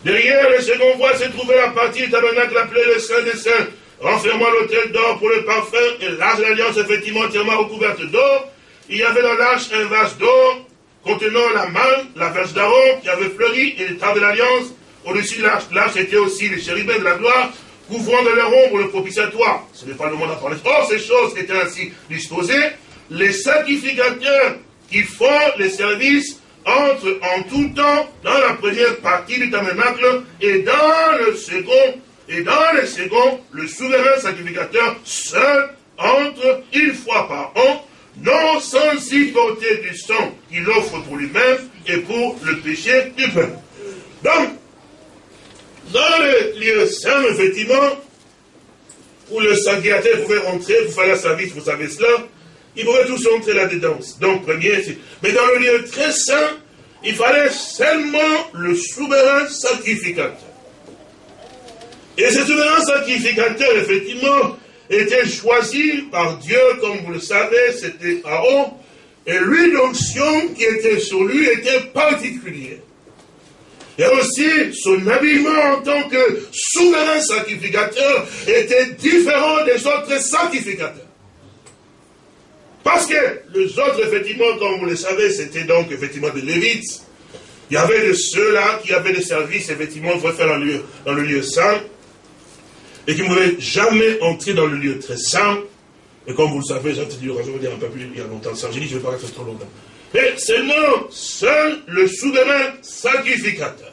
Derrière le second voie se trouvait la partie du tabernacle appelée le Saint des Saints, renfermant l'autel d'or pour le parfum et l'arche de l'alliance effectivement entièrement recouverte d'or. Il y avait dans l'arche un vase d'or contenant la main, la verge d'Aaron qui avait fleuri et le de l'alliance. Au-dessus de l'arche, l'arche était aussi les chérubins de la gloire, couvrant de leur ombre le propitiatoire. Ce n'est pas le monde à parler. Or, ces choses étaient ainsi disposées. Les sacrificateurs qui font les services entre en tout temps dans la première partie du tabernacle et dans le second, et dans le second, le souverain sacrificateur seul entre une fois par an, non sans y porter du sang qu'il offre pour lui-même et pour le péché du peuple. Donc, dans le lieu saint, effectivement, où le sacrificateur pouvait rentrer pour faire la service, vous savez cela, ils pouvaient tous entrer là-dedans. Donc, premier, mais dans le lieu très saint, il fallait seulement le souverain sacrificateur. Et ce souverain sacrificateur, effectivement, était choisi par Dieu, comme vous le savez, c'était Aaron, et l'huile d'onction qui était sur lui était particulière. Et aussi, son habillement en tant que souverain sacrificateur était différent des autres sacrificateurs. Parce que les autres, effectivement, comme vous le savez, c'était donc effectivement des Lévites. Il y avait de ceux-là qui avaient des services, effectivement, faire dans le, lieu, dans le lieu saint, et qui ne pouvaient jamais entrer dans le lieu très saint. Et comme vous le savez, j'ai dit, je vais dire un peu plus il y a longtemps ça, j'ai dit, je ne vais pas rester trop longtemps. Mais seulement, seul le souverain sacrificateur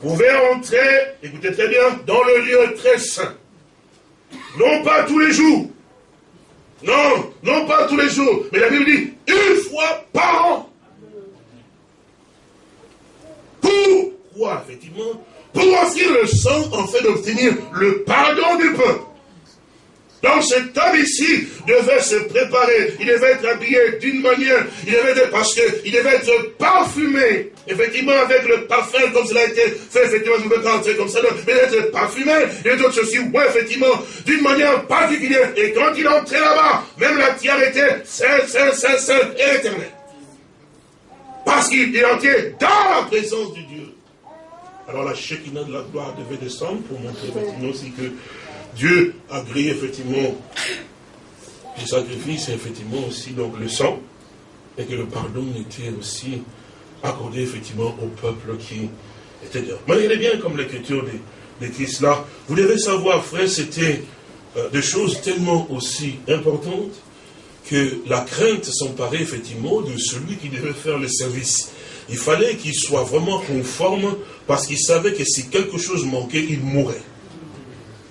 pouvait entrer, écoutez très bien, dans le lieu très saint. Non pas tous les jours, non, non pas tous les jours, mais la Bible dit une fois par an. Pourquoi, effectivement Pour offrir le sang en fait d'obtenir le pardon du peuple. Donc cet homme ici devait se préparer, il devait être habillé d'une manière, il devait être, parce qu'il devait être parfumé, effectivement avec le parfum comme cela a été fait, effectivement, je ne peux pas entrer comme ça, mais il devait être parfumé, et d'autres aussi, ouais, effectivement, d'une manière particulière. Et quand il entrait là-bas, même la tiare était saint, saint, saint, saint et éternel. Parce qu'il entrait dans la présence de Dieu. Alors la Shekinah de la gloire devait descendre pour montrer effectivement aussi que Dieu a grillé effectivement du sacrifice, effectivement aussi donc le sang, et que le pardon était aussi accordé effectivement au peuple qui était dehors. Regardez bien comme l'écriture Christ là. Vous devez savoir, frère, c'était euh, des choses tellement aussi importantes que la crainte s'emparait effectivement de celui qui devait faire le service. Il fallait qu'il soit vraiment conforme parce qu'il savait que si quelque chose manquait, il mourrait.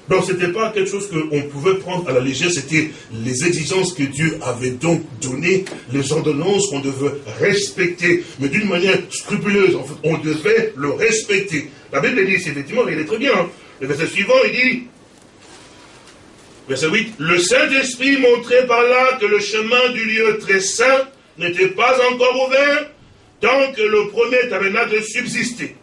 Donc ce n'était pas quelque chose qu'on pouvait prendre à la légère, c'était les exigences que Dieu avait donc données, les ordonnances qu'on devait respecter, mais d'une manière scrupuleuse. On devait le respecter. La Bible dit, effectivement, il est très bien. Hein. Le verset suivant, il dit, verset 8, le Saint-Esprit montrait par là que le chemin du lieu très saint n'était pas encore ouvert tant que le premier tabernacle subsistait.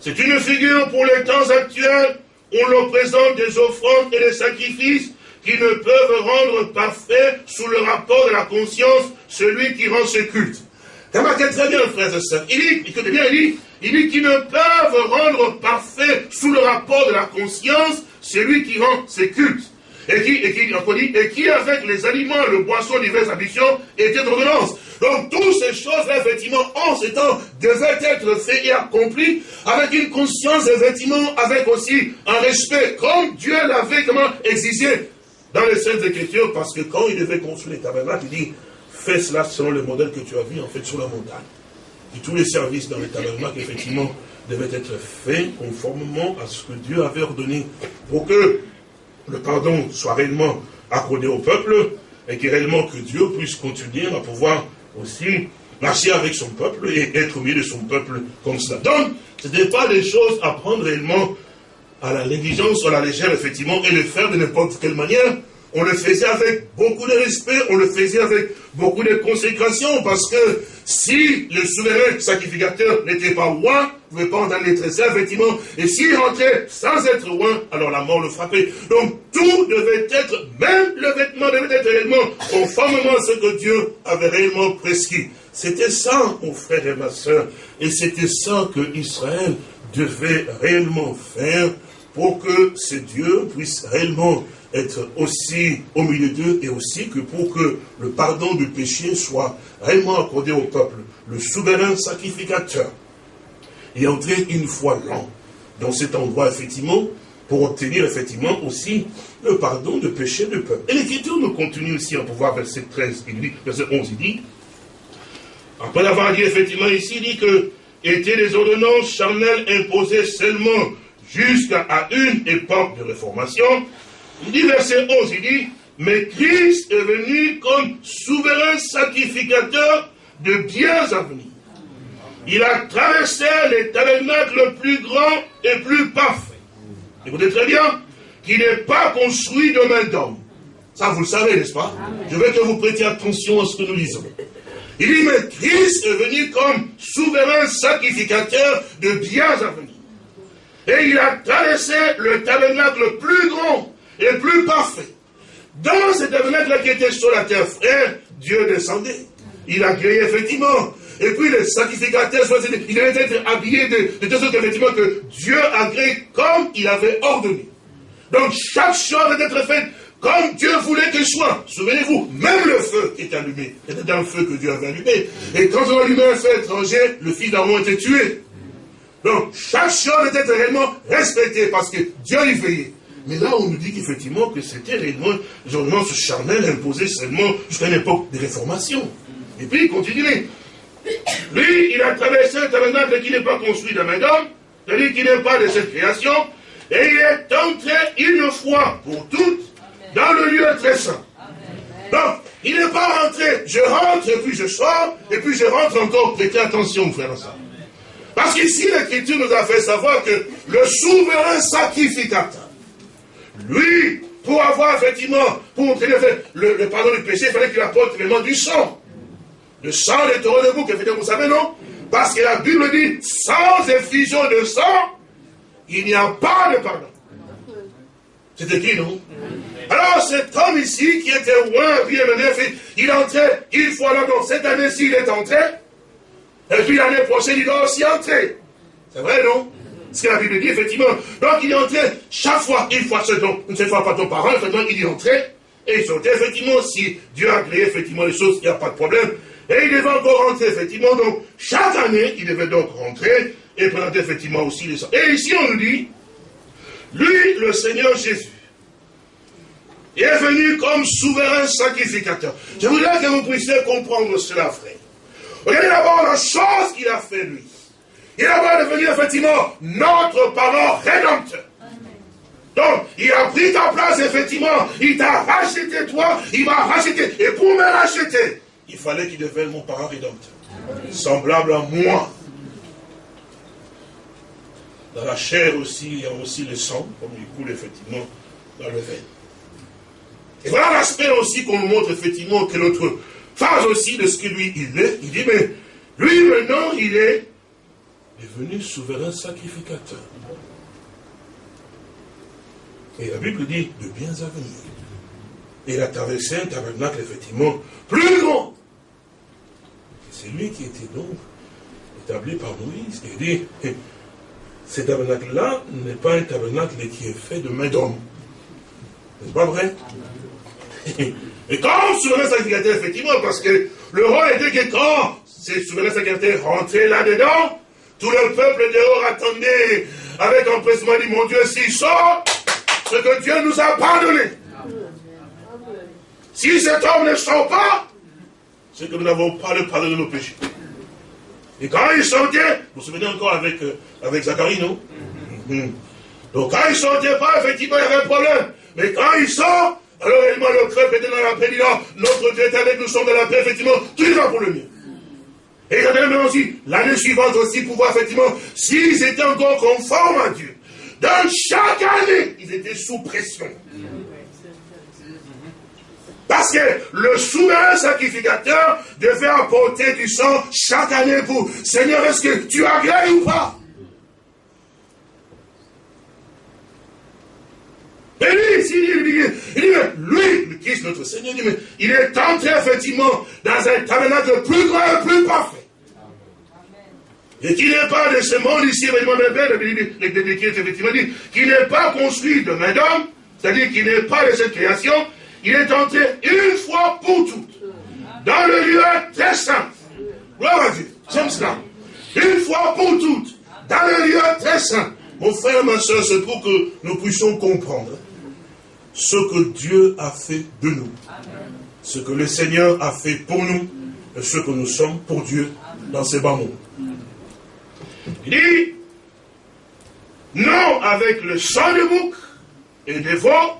C'est une figure pour les temps actuels on leur présente des offrandes et des sacrifices qui ne peuvent rendre parfait sous le rapport de la conscience celui qui rend ce culte. Très bien, frères et sœurs. Il dit, écoutez bien, il dit, il dit qu'ils ne peuvent rendre parfait sous le rapport de la conscience celui qui rend ses cultes. Et qui, et qui, et qui avec les aliments, le boisson, diverses ambitions, était d'ordonnance. Donc, toutes ces choses-là, effectivement, en ces temps, devaient être faites et accomplies avec une conscience, effectivement, avec aussi un respect, comme Dieu l'avait comment exigé dans les Saintes Écritures, parce que quand il devait construire les tabernacles, il dit, fais cela selon le modèle que tu as vu, en fait, sur la montagne. Et tous les services dans les tabernacles, effectivement, devaient être faits conformément à ce que Dieu avait ordonné pour que le pardon soit réellement accordé au peuple et que réellement que Dieu puisse continuer à pouvoir aussi marcher avec son peuple et être au milieu de son peuple comme cela. Donc, ce n'était pas des choses à prendre réellement à la négligence à la légère, effectivement, et le faire de n'importe quelle manière. On le faisait avec beaucoup de respect, on le faisait avec beaucoup de consécration, parce que si le souverain sacrificateur n'était pas roi, pouvait pas en aller très effectivement, et s'il rentrait sans être roi, alors la mort le frappait. Donc tout devait être, même le vêtement devait être réellement conformément à ce que Dieu avait réellement prescrit. C'était ça, mon frère et ma soeur, et c'était ça que Israël devait réellement faire pour que ce Dieu puisse réellement être aussi au milieu d'eux et aussi que pour que le pardon du péché soit réellement accordé au peuple, le souverain sacrificateur est entré une fois l'an dans cet endroit, effectivement, pour obtenir effectivement aussi le pardon du péché du peuple. Et l'Écriture nous continue aussi en pouvoir verset 13, il dit, verset 11, il dit, après avoir dit effectivement ici, il dit que étaient les ordonnances charnelles imposées seulement jusqu'à une époque de réformation, il dit verset 11, il dit, mais Christ est venu comme souverain sacrificateur de biens à venir. Il a traversé les tabernacles le plus grand et plus parfait. Écoutez très bien, qui n'est pas construit de main d'homme. Ça, vous le savez, n'est-ce pas? Je veux que vous prêtiez attention à ce que nous lisons. Il dit, mais Christ est venu comme souverain sacrificateur de biens à venir. Et il a traversé le tabernacle le plus grand et plus parfait. Dans cet tabernacle qui était sur la terre, frère, Dieu descendait. Il a créé effectivement. Et puis les sacrificateurs, il devait être habillé de, de sorte effectivement que Dieu a créé comme il avait ordonné. Donc chaque chose devait être faite comme Dieu voulait qu'elle soit. Souvenez-vous, même le feu qui est allumé, c'était un feu que Dieu avait allumé. Et quand on allumait un feu étranger, le fils d'Aaron était tué. Donc chaque chose était réellement respectée parce que Dieu y veillait. Mais là, on nous dit qu'effectivement, que c'était réellement, genre, ce charnel imposé seulement jusqu'à l'époque des réformations. Et puis, il continue. Lui, il a traversé un tabernacle qui n'est pas construit de main d'homme, c'est-à-dire qui n'est pas de cette création, et il est entré une fois pour toutes dans le lieu très saint. Donc, il n'est pas rentré, je rentre et puis je sors, et puis je rentre encore. Prêtez attention, frère ça. Parce qu'ici, l'Écriture nous a fait savoir que le souverain sacrificateur, lui, pour avoir effectivement, pour obtenir le, le, pardon du péché, il fallait qu'il apporte vraiment du sang. Le sang des taureaux de bouc, effectivement, vous savez, non? Parce que la Bible dit, sans effusion de sang, il n'y a pas de pardon. C'est écrit, non? Alors cet homme ici, qui était loin, bien mené, il entrait une fois là, donc cette année-ci, il est entré, et puis l'année prochaine, il doit aussi entrer. C'est vrai, non? Ce que la Bible dit, effectivement. Donc il est entré chaque fois, une fois ce don, une seule fois par ton parent, effectivement, il est entré. et il sortait effectivement, si Dieu a créé effectivement les choses, il n'y a pas de problème. Et il devait encore rentrer effectivement, donc chaque année, il devait donc rentrer et présenter effectivement aussi les sangs. Et ici on nous dit, lui, le Seigneur Jésus, est venu comme souverain sacrificateur. Je voudrais que vous puissiez comprendre cela, frère. Regardez d'abord la chose qu'il a fait, lui. Il va devenir effectivement notre parent rédempteur. Donc, il a pris ta place, effectivement. Il t'a racheté, toi. Il m'a racheté. Et pour me racheter, il fallait qu'il devienne mon parent rédempteur. Semblable à moi. Dans la chair aussi, il y a aussi le sang, comme il coule effectivement dans le veine. Et voilà l'aspect aussi qu'on nous montre effectivement que notre phase aussi de ce que lui il est. Il dit, mais lui maintenant, il est devenu souverain sacrificateur. Et la Bible dit de biens à venir. Et il a traversé un tabernacle, effectivement, plus grand. C'est lui qui était donc établi par Moïse. Dit, ce tabernacle-là n'est pas un tabernacle qui est fait de main d'homme. N'est-ce pas vrai? Et quand souverain sacrificateur, effectivement, parce que le roi était que quand ces souverains sacrificateurs rentraient là-dedans, tout le peuple dehors attendait avec empressement, dit, mon Dieu, s'il sort, ce que Dieu nous a pardonné. Si cet homme ne sort pas, c'est que nous n'avons pas le pardon de nos péchés. Et quand il sortait, vous vous souvenez encore avec, euh, avec Zacharie, non? Mhm. Donc quand il ne pas, effectivement, il y avait un problème. Mais quand il sort, alors réellement le peuple était dans la paix, dit notre Dieu est avec nous, sommes dans la paix, effectivement, tout va pour le mieux. Et il y même aussi, l'année suivante aussi, pour voir effectivement, s'ils étaient encore conformes à Dieu. Dans chaque année, ils étaient sous pression. Parce que le souverain sacrificateur devait apporter du sang chaque année pour Seigneur, est-ce que tu agrées ou pas? Et lui, ici, il dit, il dit, lui, le Christ, notre Seigneur, il, dit, mais il est entré effectivement dans un tabernacle plus grand et plus parfait. Et qui n'est pas de ce monde ici, effectivement dit, qui n'est pas construit de main d'homme, c'est-à-dire qui n'est pas de cette création, il est entré une fois pour toutes, dans le lieu très saint. Gloire à Dieu, j'aime cela. Une fois pour toutes, dans le lieu très saint. Mon frère, ma soeur, c'est pour que nous puissions comprendre ce que Dieu a fait de nous, ce que le Seigneur a fait pour nous, et ce que nous sommes pour Dieu dans ces bas mondes. Il dit, non avec le sang de bouc et des veaux,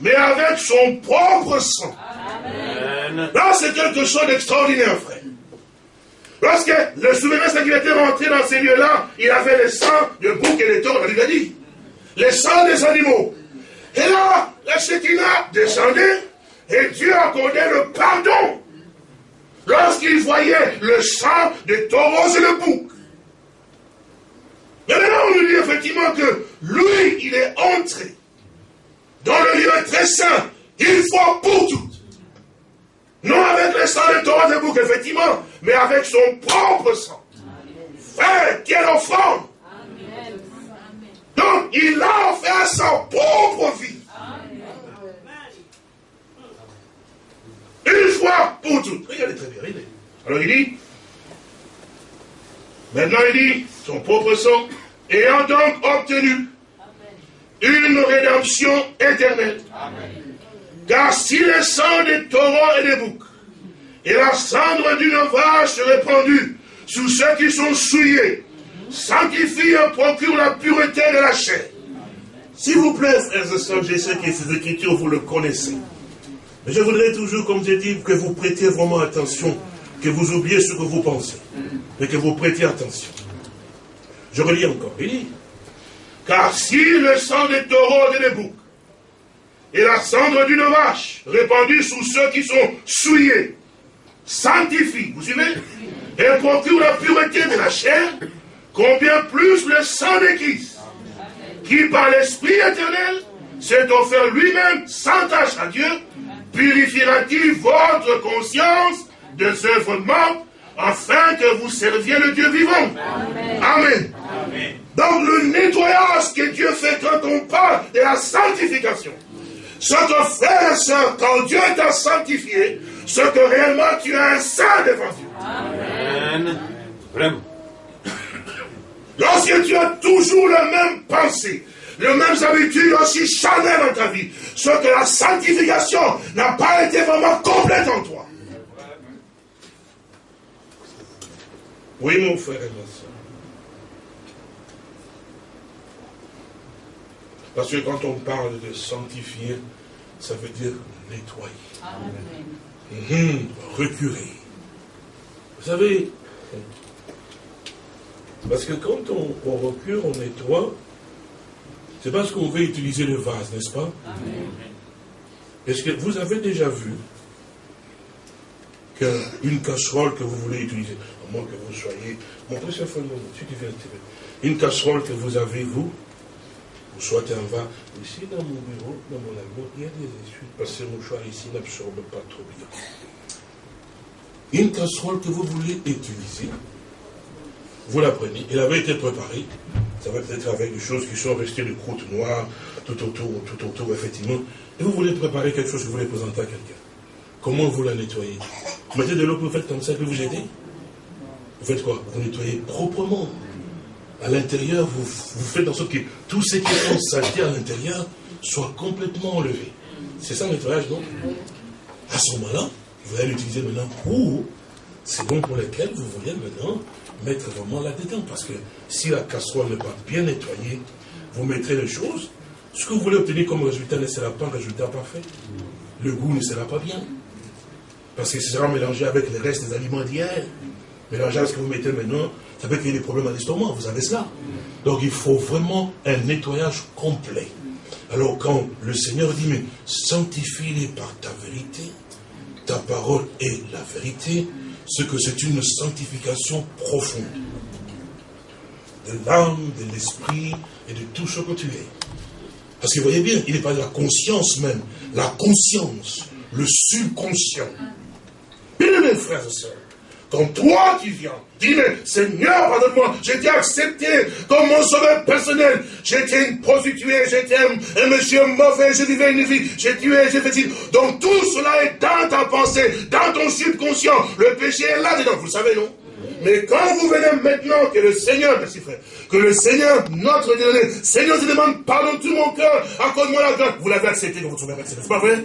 mais avec son propre sang. Là, c'est quelque chose d'extraordinaire, frère. Lorsque le souverain était rentré dans ces lieux-là, il avait le sang de bouc et de taureaux, il a dit. Le sang des animaux. Et là, la Shekinah descendait et Dieu accordait le pardon lorsqu'il voyait le sang des taureaux et le bouc. Maintenant, on nous dit effectivement que lui, il est entré dans le lieu très saint, une fois pour toutes. Non avec le sang de Torah de bouc, effectivement, mais avec son propre sang. Frère, quelle offrande Donc, il a offert sa propre vie. Une fois pour toutes. Regardez très bien, regardez. Alors il dit, maintenant il dit, son propre sang, ayant donc obtenu une rédemption éternelle. Car si le sang des taureaux et des boucs et la cendre d'une vache répandue sous ceux qui sont souillés, sanctifie et procure la pureté de la chair. S'il vous plaît, frères et sœurs, je sais que ces écritures, vous le connaissez. Mais je voudrais toujours, comme j'ai dit, que vous prêtiez vraiment attention, que vous oubliez ce que vous pensez, mais que vous prêtiez attention. Je relis encore. Il dit, car si le sang des taureaux et des boucs et la cendre d'une vache répandue sous ceux qui sont souillés sanctifie, vous suivez Et procure la pureté de la chair, combien plus le sang de Christ, qui par l'Esprit éternel s'est offert lui-même sans tâche à Dieu, purifiera-t-il votre conscience des œuvres mortes afin que vous serviez le Dieu vivant? Amen. Donc le nettoyage que Dieu fait quand on parle de la sanctification, Ce que frère et soeur, quand Dieu t'a sanctifié, ce que réellement tu es un saint devant Dieu. Amen. Vraiment. Lorsque tu as toujours la même pensée, les mêmes habitudes aussi charnelles dans ta vie, ce que la sanctification n'a pas été vraiment complète en toi. Oui, mon frère et ma soeur. Parce que quand on parle de sanctifier, ça veut dire nettoyer. Amen. Mmh, recurer. Vous savez, parce que quand on, on recure, on nettoie, c'est parce qu'on veut utiliser le vase, n'est-ce pas? Est-ce que vous avez déjà vu qu'une casserole que vous voulez utiliser, à moins que vous soyez, montrez ce si tu viens une casserole que vous avez, vous soit un vase, ici dans mon bureau, dans mon amour, il y a des essuies, parce que mon choix ici n'absorbe pas trop bien. Une casserole que vous voulez utiliser, vous la prenez, elle avait été préparée, ça va peut-être avec des choses qui sont restées de croûte noire, tout autour, tout autour, effectivement, et vous voulez préparer quelque chose que vous voulez présenter à quelqu'un. Comment vous la nettoyez? Vous mettez de l'eau, vous faites comme ça, que vous jetez Vous faites quoi? Vous nettoyez proprement. À l'intérieur, vous, faites en sorte que tout ce qui est saleté à l'intérieur soit complètement enlevé. C'est ça le nettoyage, non À ce moment-là, vous allez l'utiliser maintenant pour, c'est bon pour lequel vous voulez maintenant mettre vraiment là-dedans. Parce que si la casserole n'est pas bien nettoyée, vous mettrez les choses, ce que vous voulez obtenir comme résultat ne sera pas un résultat parfait. Le goût ne sera pas bien. Parce que ce sera mélangé avec les restes des aliments d'hier. Mélangé avec ce que vous mettez maintenant, ça peut créer des problèmes à l'estomac, vous avez cela. Donc il faut vraiment un nettoyage complet. Alors quand le Seigneur dit, mais sanctifie-les par ta vérité, ta parole est la vérité, ce que c'est une sanctification profonde de l'âme, de l'esprit et de tout ce que tu es. Parce que vous voyez bien, il n'est pas de la conscience même, la conscience, le subconscient. Bien mes frères et sœurs, quand toi tu viens, dis mais Seigneur, pardonne-moi, j'étais accepté comme mon sauveur personnel. J'étais une prostituée, j'étais un, monsieur mauvais, je vivais une vie, j'ai tué, j'ai fait ci. Donc tout cela est dans ta pensée, dans ton subconscient. Le péché est là-dedans, vous le savez, non? Mais quand vous venez maintenant que le Seigneur, merci frère, que le Seigneur, notre Dieu, Seigneur se demande pardon tout mon cœur, accorde-moi la grâce, vous l'avez accepté dans votre sauveur personnel, c'est pas vrai?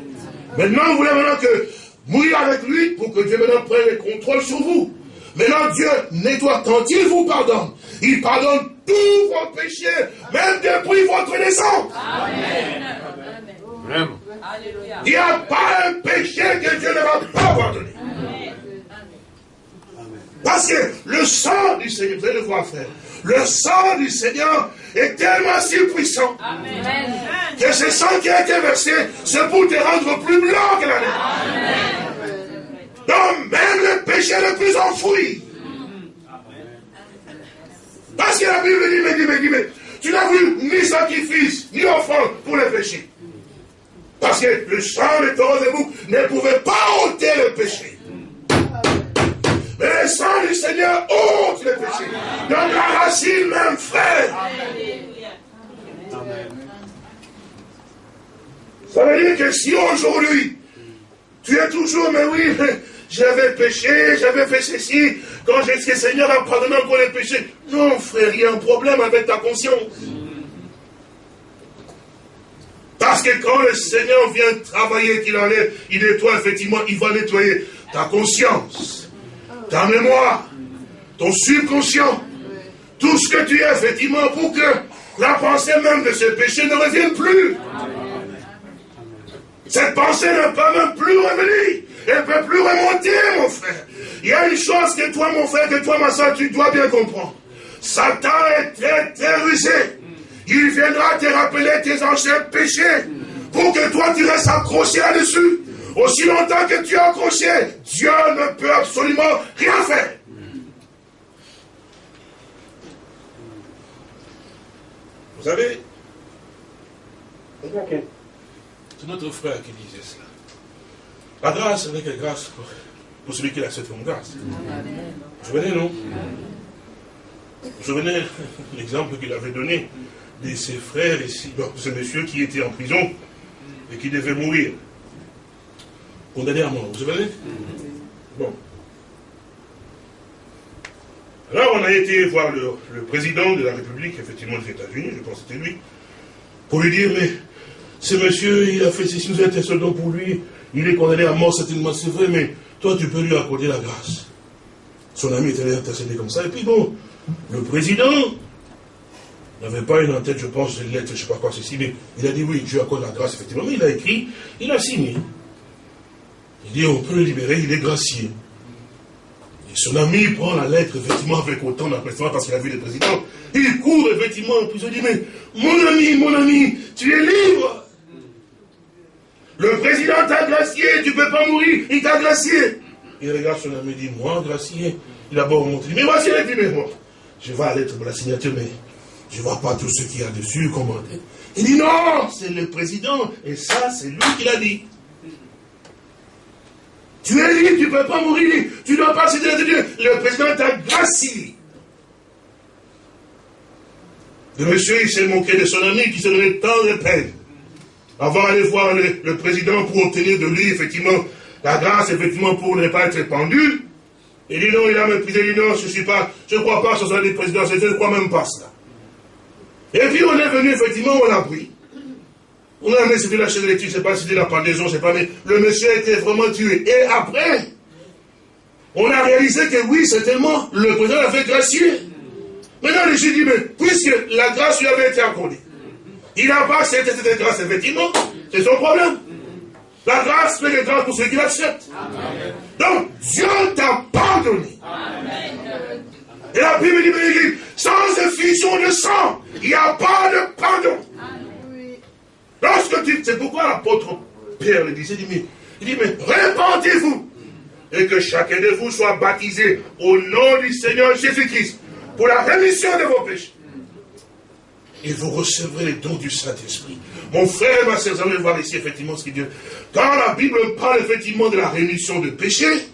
Maintenant, vous voulez maintenant que mourir avec lui pour que Dieu maintenant prenne le contrôle sur vous. Maintenant, Dieu nettoie quand il vous pardonne. Il pardonne tous vos péchés, même depuis votre naissance. Amen. Il n'y a pas un péché que Dieu ne va pas pardonner. Parce que le sang du Seigneur, vous allez le voir, frère, le sang du Seigneur est tellement si puissant Amen. que ce sang qui a été versé, c'est pour te rendre plus blanc que la neige. Donc même le péché le plus enfoui. Parce que la Bible dit, mais dit, mais dit, mais tu n'as vu ni sacrifice, ni offrande pour le péché. Parce que le sang de taureau de bouc ne pouvait pas ôter le péché. Mais le sang du Seigneur ôte le péché. Donc la racine même, frère. Ça veut dire que si aujourd'hui, tu es toujours, mais oui, j'avais péché, j'avais fait ceci, quand j'ai dit que le Seigneur a pardonné encore les péchés. Non, frère, il y a un problème avec ta conscience. Parce que quand le Seigneur vient travailler, qu'il enlève, il nettoie, effectivement, il va nettoyer ta conscience, ta mémoire, ton subconscient, tout ce que tu es, effectivement, pour que la pensée même de ce péché ne revienne plus. Cette pensée ne peut même plus revenir. Elle ne peut plus remonter, mon frère. Il y a une chose que toi, mon frère, que toi, ma soeur, tu dois bien comprendre. Satan est très, très rusé. Il viendra te rappeler tes anciens péchés pour que toi, tu restes accroché là-dessus. Aussi longtemps que tu es accroché, Dieu ne peut absolument rien faire. Vous savez, c'est notre frère qui disait cela. La grâce n'est que grâce pour, celui qui accepte comme grâce. Vous vous souvenez, non? Vous vous souvenez l'exemple qu'il avait donné de ses frères ici, ce monsieur qui était en prison, et qui devait mourir. Condamné à mort, vous savez Bon. Alors on a été voir le, président de la République, effectivement des États-Unis, je pense que c'était lui, pour lui dire, mais ce monsieur, il a fait ceci, nous intercédons pour lui, il est condamné à mort, certainement, c'est vrai, mais toi, tu peux lui accorder la grâce. Son ami était intercédé comme ça, et puis bon, le président n'avait pas une en tête, je pense, une lettre, je ne sais pas quoi, ceci, mais il a dit oui, Dieu accorde la grâce, effectivement, mais il a écrit, il a signé. Il dit, on peut le libérer, il est gracié. Et son ami prend la lettre, effectivement, avec autant d'empressement, parce qu'il a vu le président. Il court, effectivement, en prison, il dit, mais mon ami, mon ami, tu es libre. Le président t'a gracié, tu ne peux pas mourir, il t'a gracié. Il regarde son ami et dit, moi, gracié. Il a beau remonter, mais voici les numéros. Je vois la lettre pour la signature, mais je ne vois pas tout ce qu'il y a dessus, commandé. Il dit, non, c'est le président, et ça, c'est lui qui l'a dit. Tu es libre, tu ne peux pas mourir, tu ne dois pas céder de Dieu. Le président t'a gracié. Le monsieur, il s'est moqué de son ami qui se donnait tant de peine. Avant d'aller voir le, président pour obtenir de lui, effectivement, la grâce, effectivement, pour ne pas être pendu. Il dit non, il a méprisé, il dit non, je ne suis pas, je ne crois pas sur ça des présidents, je ne crois même pas cela. Et puis on est venu, effectivement, on a pris. On a c'était la chaîne ne sais pas c'était la pendaison, sais pas, mais le monsieur a été vraiment tué. Et après, on a réalisé que oui, certainement, le président avait gracié. Maintenant, j'ai dit, mais puisque la grâce lui avait été accordée, il n'a pas accepté cette grâce, effectivement, c'est son problème. La grâce fait des grâces pour ceux qui l'acceptent. Donc, Dieu t'a pardonné. Et la Bible dit, sans effusion de sang, il n'y a pas de pardon. Lorsque tu... C'est pourquoi l'apôtre Pierre le disait, il dit, mais, il dit, mais répandez-vous et que chacun de vous soit baptisé au nom du Seigneur Jésus-Christ pour la rémission de vos péchés. Et vous recevrez les dons du Saint-Esprit. Mon frère, ma soeur, vous allez voir ici effectivement ce qu'il dit. Quand la Bible parle effectivement de la rémission de péchés,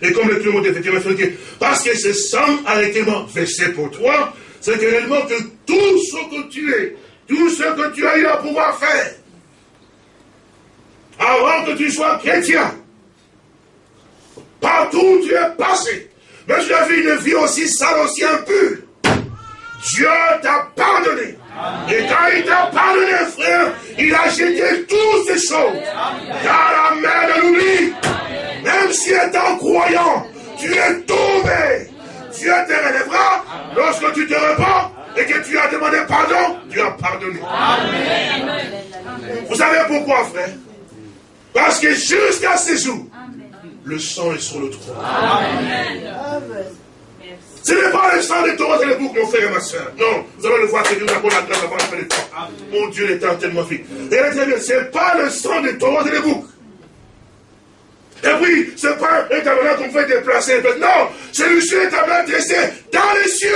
et comme le monde effectivement fait parce que ce sang a été versé pour toi, c'est réellement que tout ce que tu es, tout ce que tu as eu à pouvoir faire, avant que tu sois chrétien, partout où tu es passé, mais tu as vu une vie aussi sale, aussi impure, Dieu t'a pardonné. Et quand il t'a pardonné, frère, il a jeté toutes ces choses dans la main de l'oubli. Même si étant croyant, tu es tombé. Dieu te relèvera lorsque tu te repens et que tu as demandé pardon, Dieu a pardonné. Vous savez pourquoi, frère? Parce que jusqu'à ce jour, le sang est sur le trône. Ce n'est pas le sang de Thomas et le bouc, mon frère et ma soeur. Non, vous allez le voir, c'est nous la grâce avant la fin des temps. Mon Dieu est tellement fait. Et ce n'est pas le sang de Thomas et le bouc. Et puis, ce n'est pas un tabernacle qu'on fait déplacer. Non, celui-ci est tabernacle dressé dans les cieux.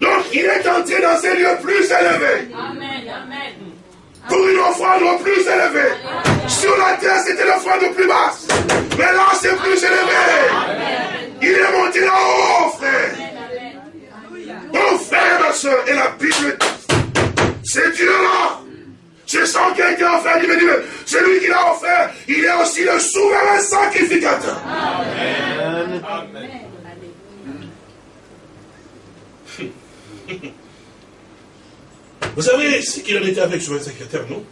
Donc, il est entré dans ces lieux plus élevés. Pour une offrande plus élevée. Sur la terre, c'était l'offrande plus basse. Mais là, c'est plus élevé. Il est monté là-haut, frère. Mon frère, ma soeur, et la Bible, c'est Dieu-là. Je sens quelqu'un offert, il me dit, c'est lui qui l'a offert, il est aussi le souverain sacrificateur. Amen. Vous savez ce qu'il en était avec son sacrificateur, non?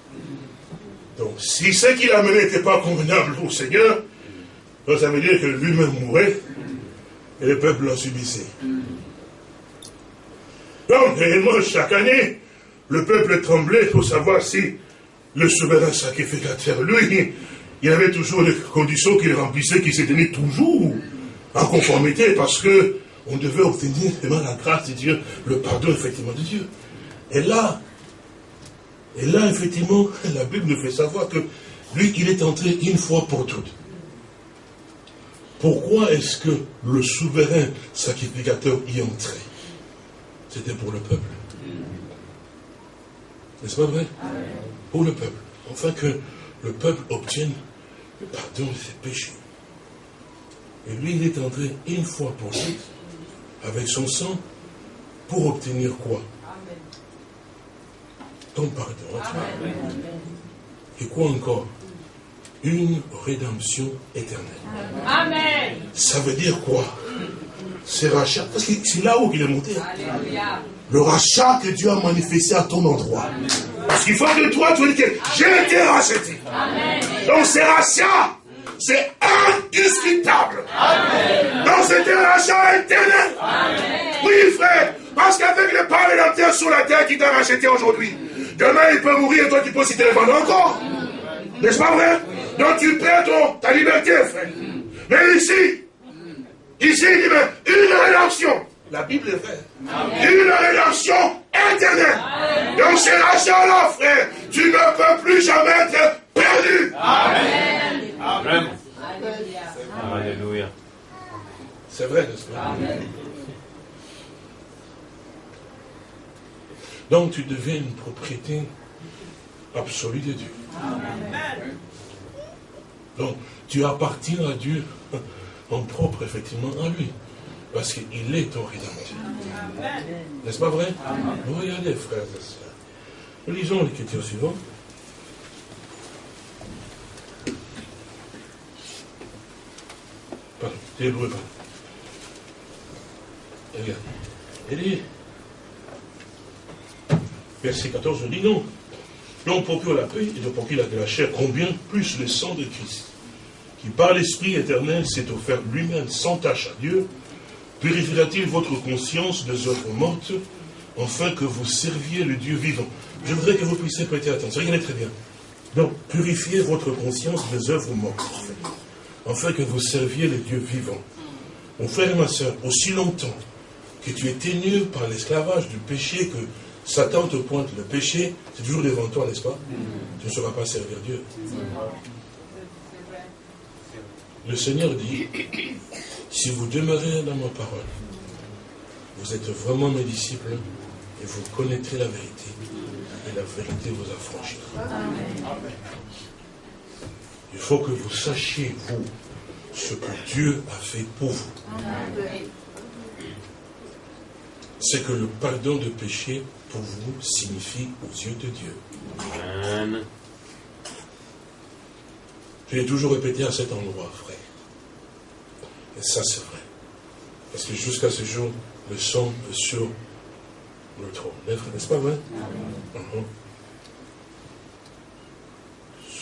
Donc, si ce qu'il a mené n'était pas convenable au Seigneur, ça veut dire que lui-même mourait et le peuple l'a subissait. Donc, réellement, chaque année, le peuple tremblait pour savoir si le souverain sacrificateur, lui, il avait toujours des conditions qu'il remplissait, qui se tenaient toujours en conformité, parce que on devait obtenir la grâce de Dieu, le pardon effectivement de Dieu. Et là, et là, effectivement, la Bible nous fait savoir que lui, il est entré une fois pour toutes. Pourquoi est-ce que le souverain sacrificateur y entrait C'était pour le peuple. N'est-ce pas vrai? Pour le peuple. Enfin que le peuple obtienne le pardon de ses péchés. Et lui, il est entré une fois pour toutes, avec son sang, pour obtenir quoi ton pardon. Et quoi encore Une rédemption éternelle. Amen. Ça veut dire quoi C'est rachat. Parce que c'est là où il est monté. Le rachat que Dieu a manifesté à ton endroit. Parce qu'il faut que toi, tu dis que j'ai été racheté. Donc c'est rachat. C'est indiscutable. Donc c'est un rachat éternel. Oui, frère. Parce qu'avec le la terre sur la terre qui t'a racheté aujourd'hui, demain il peut mourir et toi tu peux aussi te vendre encore. N'est-ce pas vrai? Donc tu perds ton, ta liberté, frère. Mais ici, ici il dit, mais une rédemption. La Bible est vraie. Une rédemption éternelle. Donc c'est rachat-là, frère. Tu ne peux plus jamais être perdu. Amen. Amen. Alléluia. C'est vrai, n'est-ce pas? Donc tu deviens une propriété absolue de Dieu. Donc tu appartiens à Dieu en propre, effectivement, à lui. Parce qu'il est ton rédempteur. N'est-ce pas vrai? Regardez, frères et sœurs. Nous lisons l'écriture suivante. Pardon. Regarde. Il dit, verset 14, on dit non. Non, procure la paix et de procurer la chair, combien plus le sang de Christ, qui par l'Esprit éternel s'est offert lui-même sans tâche à Dieu, purifiera-t-il votre conscience des œuvres mortes, afin que vous serviez le Dieu vivant? Je voudrais que vous puissiez prêter attention. Regardez très bien. Donc, purifiez votre conscience des œuvres mortes, afin que vous serviez le Dieu vivant. Mon frère et ma soeur, aussi longtemps que tu es tenu par l'esclavage du péché, que Satan te pointe le péché, c'est toujours devant toi, n'est-ce pas? Tu ne sauras pas servir Dieu. Le Seigneur dit, si vous demeurez dans ma parole, vous êtes vraiment mes disciples et vous connaîtrez la vérité. Et la vérité vous affranchira. Il faut que vous sachiez, vous, ce que Dieu a fait pour vous. C'est que le pardon de péché pour vous signifie aux yeux de Dieu. Amen. Je l'ai toujours répété à cet endroit, frère. Et ça, c'est vrai. Parce que jusqu'à ce jour, le sang est sur le trône. N'est-ce pas vrai? Uh-huh.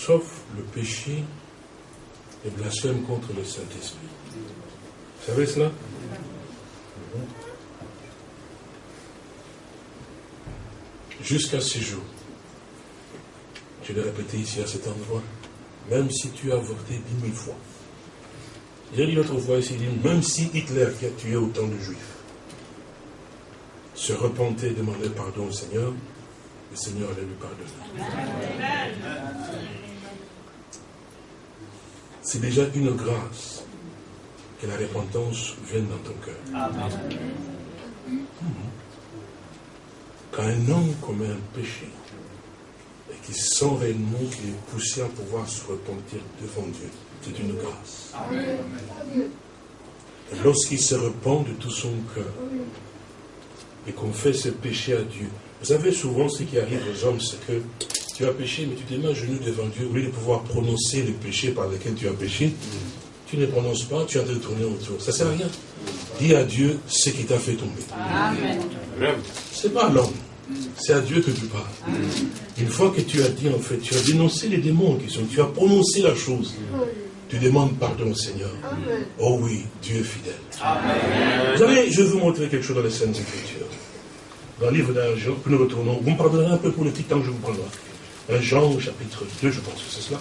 Sauf le péché et blasphème contre le Saint-Esprit. Vous savez cela? Jusqu'à ce jour, je l'ai répété ici à cet endroit, même si tu as avorté dix mille fois, j'ai dit l'autre fois ici, même si Hitler qui a tué autant de juifs se repentait et demandait pardon au Seigneur, le Seigneur allait lui pardonner. C'est déjà une grâce que la repentance vienne dans ton cœur. Quand un homme commet un péché et qu'il sent réellement qu'il est poussé à pouvoir se repentir devant Dieu, c'est une grâce. Lorsqu'il se repent de tout son cœur et qu'on fait ce péché à Dieu, vous savez souvent ce qui arrive aux hommes, c'est que tu as péché, mais tu te mets à genoux devant Dieu, au lieu de pouvoir prononcer le péché par lequel tu as péché, tu ne prononces pas, tu as de tourner autour. Ça ne sert à rien. Dis à Dieu ce qui t'a fait tomber. Ce n'est pas l'homme. C'est à Dieu que tu parles. Une fois que tu as dit, en fait, tu as dénoncé les démons qui sont, tu as prononcé la chose. Tu demandes pardon au Seigneur. Oh oui, Dieu est fidèle. Vous savez, je vais vous montrer quelque chose dans les Saintes Écritures. Dans le livre d'un que nous retournons, vous me pardonnerez un peu pour le petit temps que je vous prendrai. Un Jean, chapitre 2, je pense que c'est cela.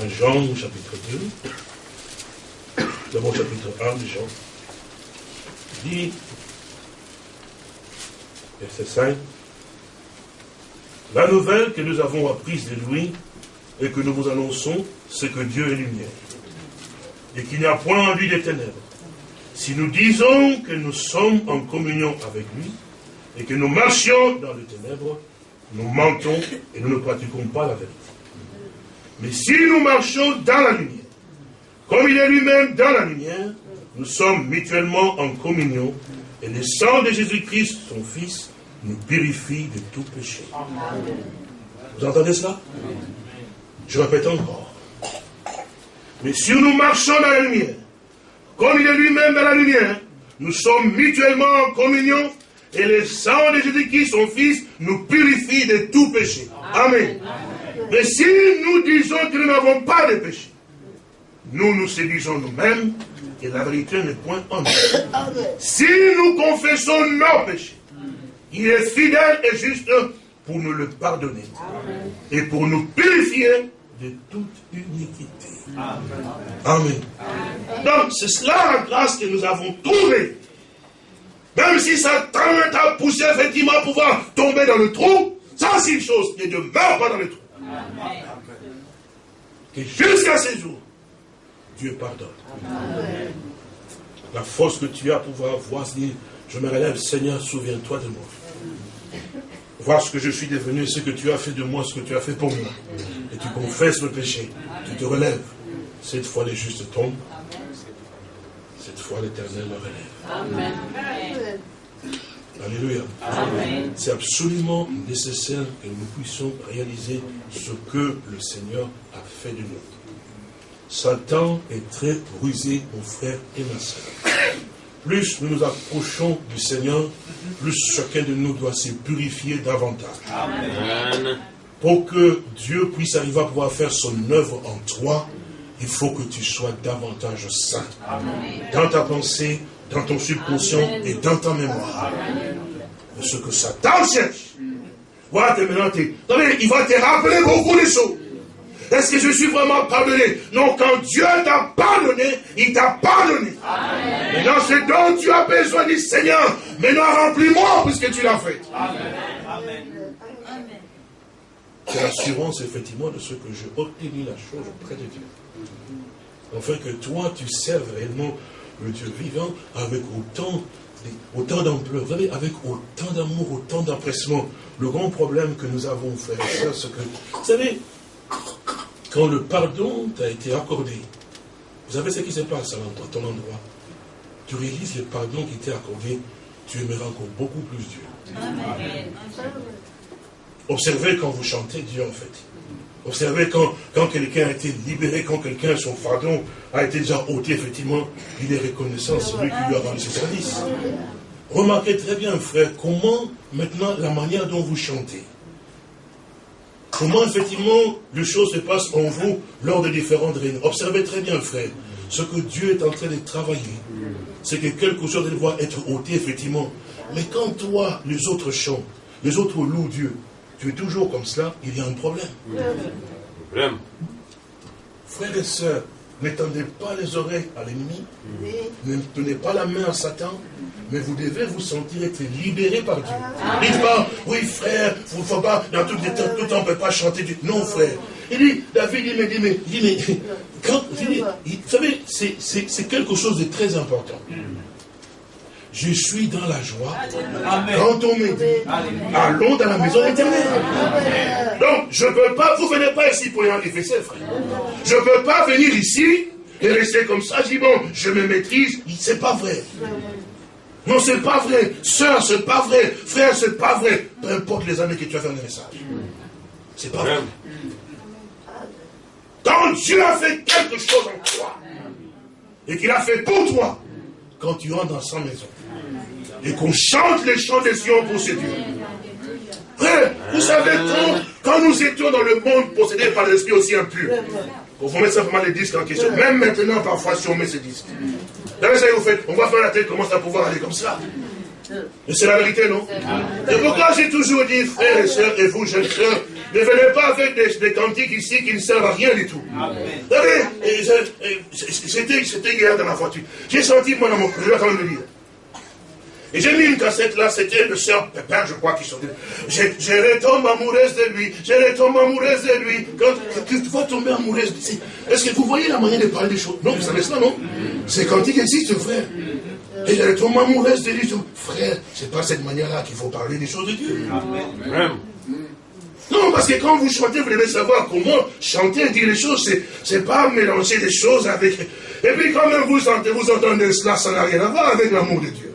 Un Jean, chapitre 2. D'abord, chapitre 1 de Jean. Dit, verset 5, La nouvelle que nous avons apprise de lui et que nous vous annonçons, c'est que Dieu est lumière et qu'il n'y a point en lui des ténèbres. Si nous disons que nous sommes en communion avec lui et que nous marchions dans les ténèbres, nous mentons et nous ne pratiquons pas la vérité. Mais si nous marchons dans la lumière, comme il est lui-même dans la lumière, nous sommes mutuellement en communion et le sang de Jésus-Christ, son Fils, nous purifie de tout péché. Vous entendez cela? Je répète encore. Mais si nous marchons dans la lumière, comme il est lui-même dans la lumière, nous sommes mutuellement en communion et le sang de Jésus-Christ, son Fils, nous purifie de tout péché. Amen. Mais si nous disons que nous n'avons pas de péché, nous nous séduisons nous-mêmes et la vérité n'est point en nous. Si nous confessons nos péchés, il est fidèle et juste pour nous le pardonner et pour nous purifier de toute iniquité. Amen. Donc, c'est cela la grâce que nous avons trouvée. Même si Satan t'a poussé effectivement à pouvoir tomber dans le trou, ça c'est une chose, ne demeure pas dans le trou. Et jusqu'à ce jour, Dieu pardonne. La force que tu as pour pouvoir voir, je me relève, Seigneur, souviens-toi de moi voir ce que je suis devenu, ce que tu as fait de moi, ce que tu as fait pour moi. Et tu confesses le péché, tu te relèves. Cette fois, les justes tombent. Cette fois, l'éternel le relève. Amen. Alléluia. C'est absolument nécessaire que nous puissions réaliser ce que le Seigneur a fait de nous. Satan est très rusé, mon frère et ma soeur plus nous nous approchons du Seigneur, plus chacun de nous doit se purifier davantage. Amen. Pour que Dieu puisse arriver à pouvoir faire son œuvre en toi, il faut que tu sois davantage saint. Dans ta pensée, dans ton subconscient et dans ta mémoire. Ce que Satan cherche. Voilà, maintenant, il va te rappeler beaucoup de choses. Est-ce que je suis vraiment pardonné? Non, quand Dieu t'a pardonné, il t'a pardonné. Amen. Maintenant, c'est dont tu as besoin du Seigneur. Maintenant, remplis-moi puisque tu l'as fait. Amen. C'est l'assurance, effectivement, de ce que j'ai obtenu la chose auprès de Dieu. Enfin, que toi, tu serves réellement le Dieu vivant avec autant autant d'ampleur, vous savez, avec autant d'amour, autant d'empressement. Le grand problème que nous avons, frères et c'est que, vous savez, quand le pardon t'a été accordé, vous savez ce qui se passe à ton endroit Tu réalises le pardon qui t'est accordé, tu aimeras encore beaucoup plus Dieu. Observez quand vous chantez Dieu en fait. Observez quand, quelqu'un a été libéré, quand quelqu'un, son pardon a été déjà ôté, effectivement, il est reconnaissant, celui qui lui a rendu ses services. Remarquez très bien, frère, comment maintenant la manière dont vous chantez, Comment effectivement les choses se passent en vous lors de différentes réunions. Observez très bien, frère, ce que Dieu est en train de travailler. C'est que quelque chose doit être ôté, effectivement. Mais quand toi, les autres chantent, les autres louent Dieu, tu es toujours comme cela, il y a un problème. Problème. Frères et sœurs, N'étendez pas les oreilles à l'ennemi. Ne tenez pas la main à Satan. Mais vous devez vous sentir être libéré par Dieu. Dites pas, oui frère, vous ne faut pas, dans tout, le temps, tout temps, on ne peut pas chanter Dieu. Non frère. Il dit, David, il me dit, mais, il dit, mais quand, vous savez, c'est quelque chose de très important je suis dans la joie. Quand on me dit, allons dans la maison éternelle. Donc, je ne peux pas, vous ne venez pas ici pour y enrichir, frère. Je ne peux pas venir ici et rester comme ça. Je dis, bon, je me maîtrise. C'est pas vrai. Non, c'est pas vrai. Sœur, c'est pas vrai. Frère, c'est pas vrai. Peu importe les années que tu as fait le message. C'est pas vrai. Quand Dieu a fait quelque chose en toi, et qu'il a fait pour toi, quand tu rentres dans sa maison, et qu'on chante les chants des Sion pour ce Dieu. Vous savez, quand, quand nous étions dans le monde possédé par l'esprit aussi impur, vous mettre simplement les disques en question. Même maintenant, parfois, si on met ces disques. Vous faites, on va faire la tête, commence à pouvoir aller comme ça. Mais c'est la vérité, non? Et pourquoi j'ai toujours dit, frères et sœurs, et vous, jeunes sœurs, ne venez pas avec des, des, cantiques ici qui ne servent à rien du tout. Vous savez, c'était hier dans la voiture. J'ai senti, moi, dans mon cœur, je vais quand même le dire. Et j'ai mis une cassette là, c'était le sœur Pépin, je crois, qui chantait. Je, je retombe amoureuse de lui, je retombe amoureuse de lui. Quand tu vas tomber amoureuse est-ce que vous voyez la manière de parler des choses? Non, vous savez cela, non? C'est quand il existe, frère. Et je retombe amoureuse de lui. Frère, c'est pas cette manière-là qu'il faut parler des choses de Dieu. Amen. Non, parce que quand vous chantez, vous devez savoir comment chanter et dire les choses. C'est pas mélanger des choses avec. Et puis quand même vous, vous entendez cela, ça n'a rien à voir avec l'amour de Dieu.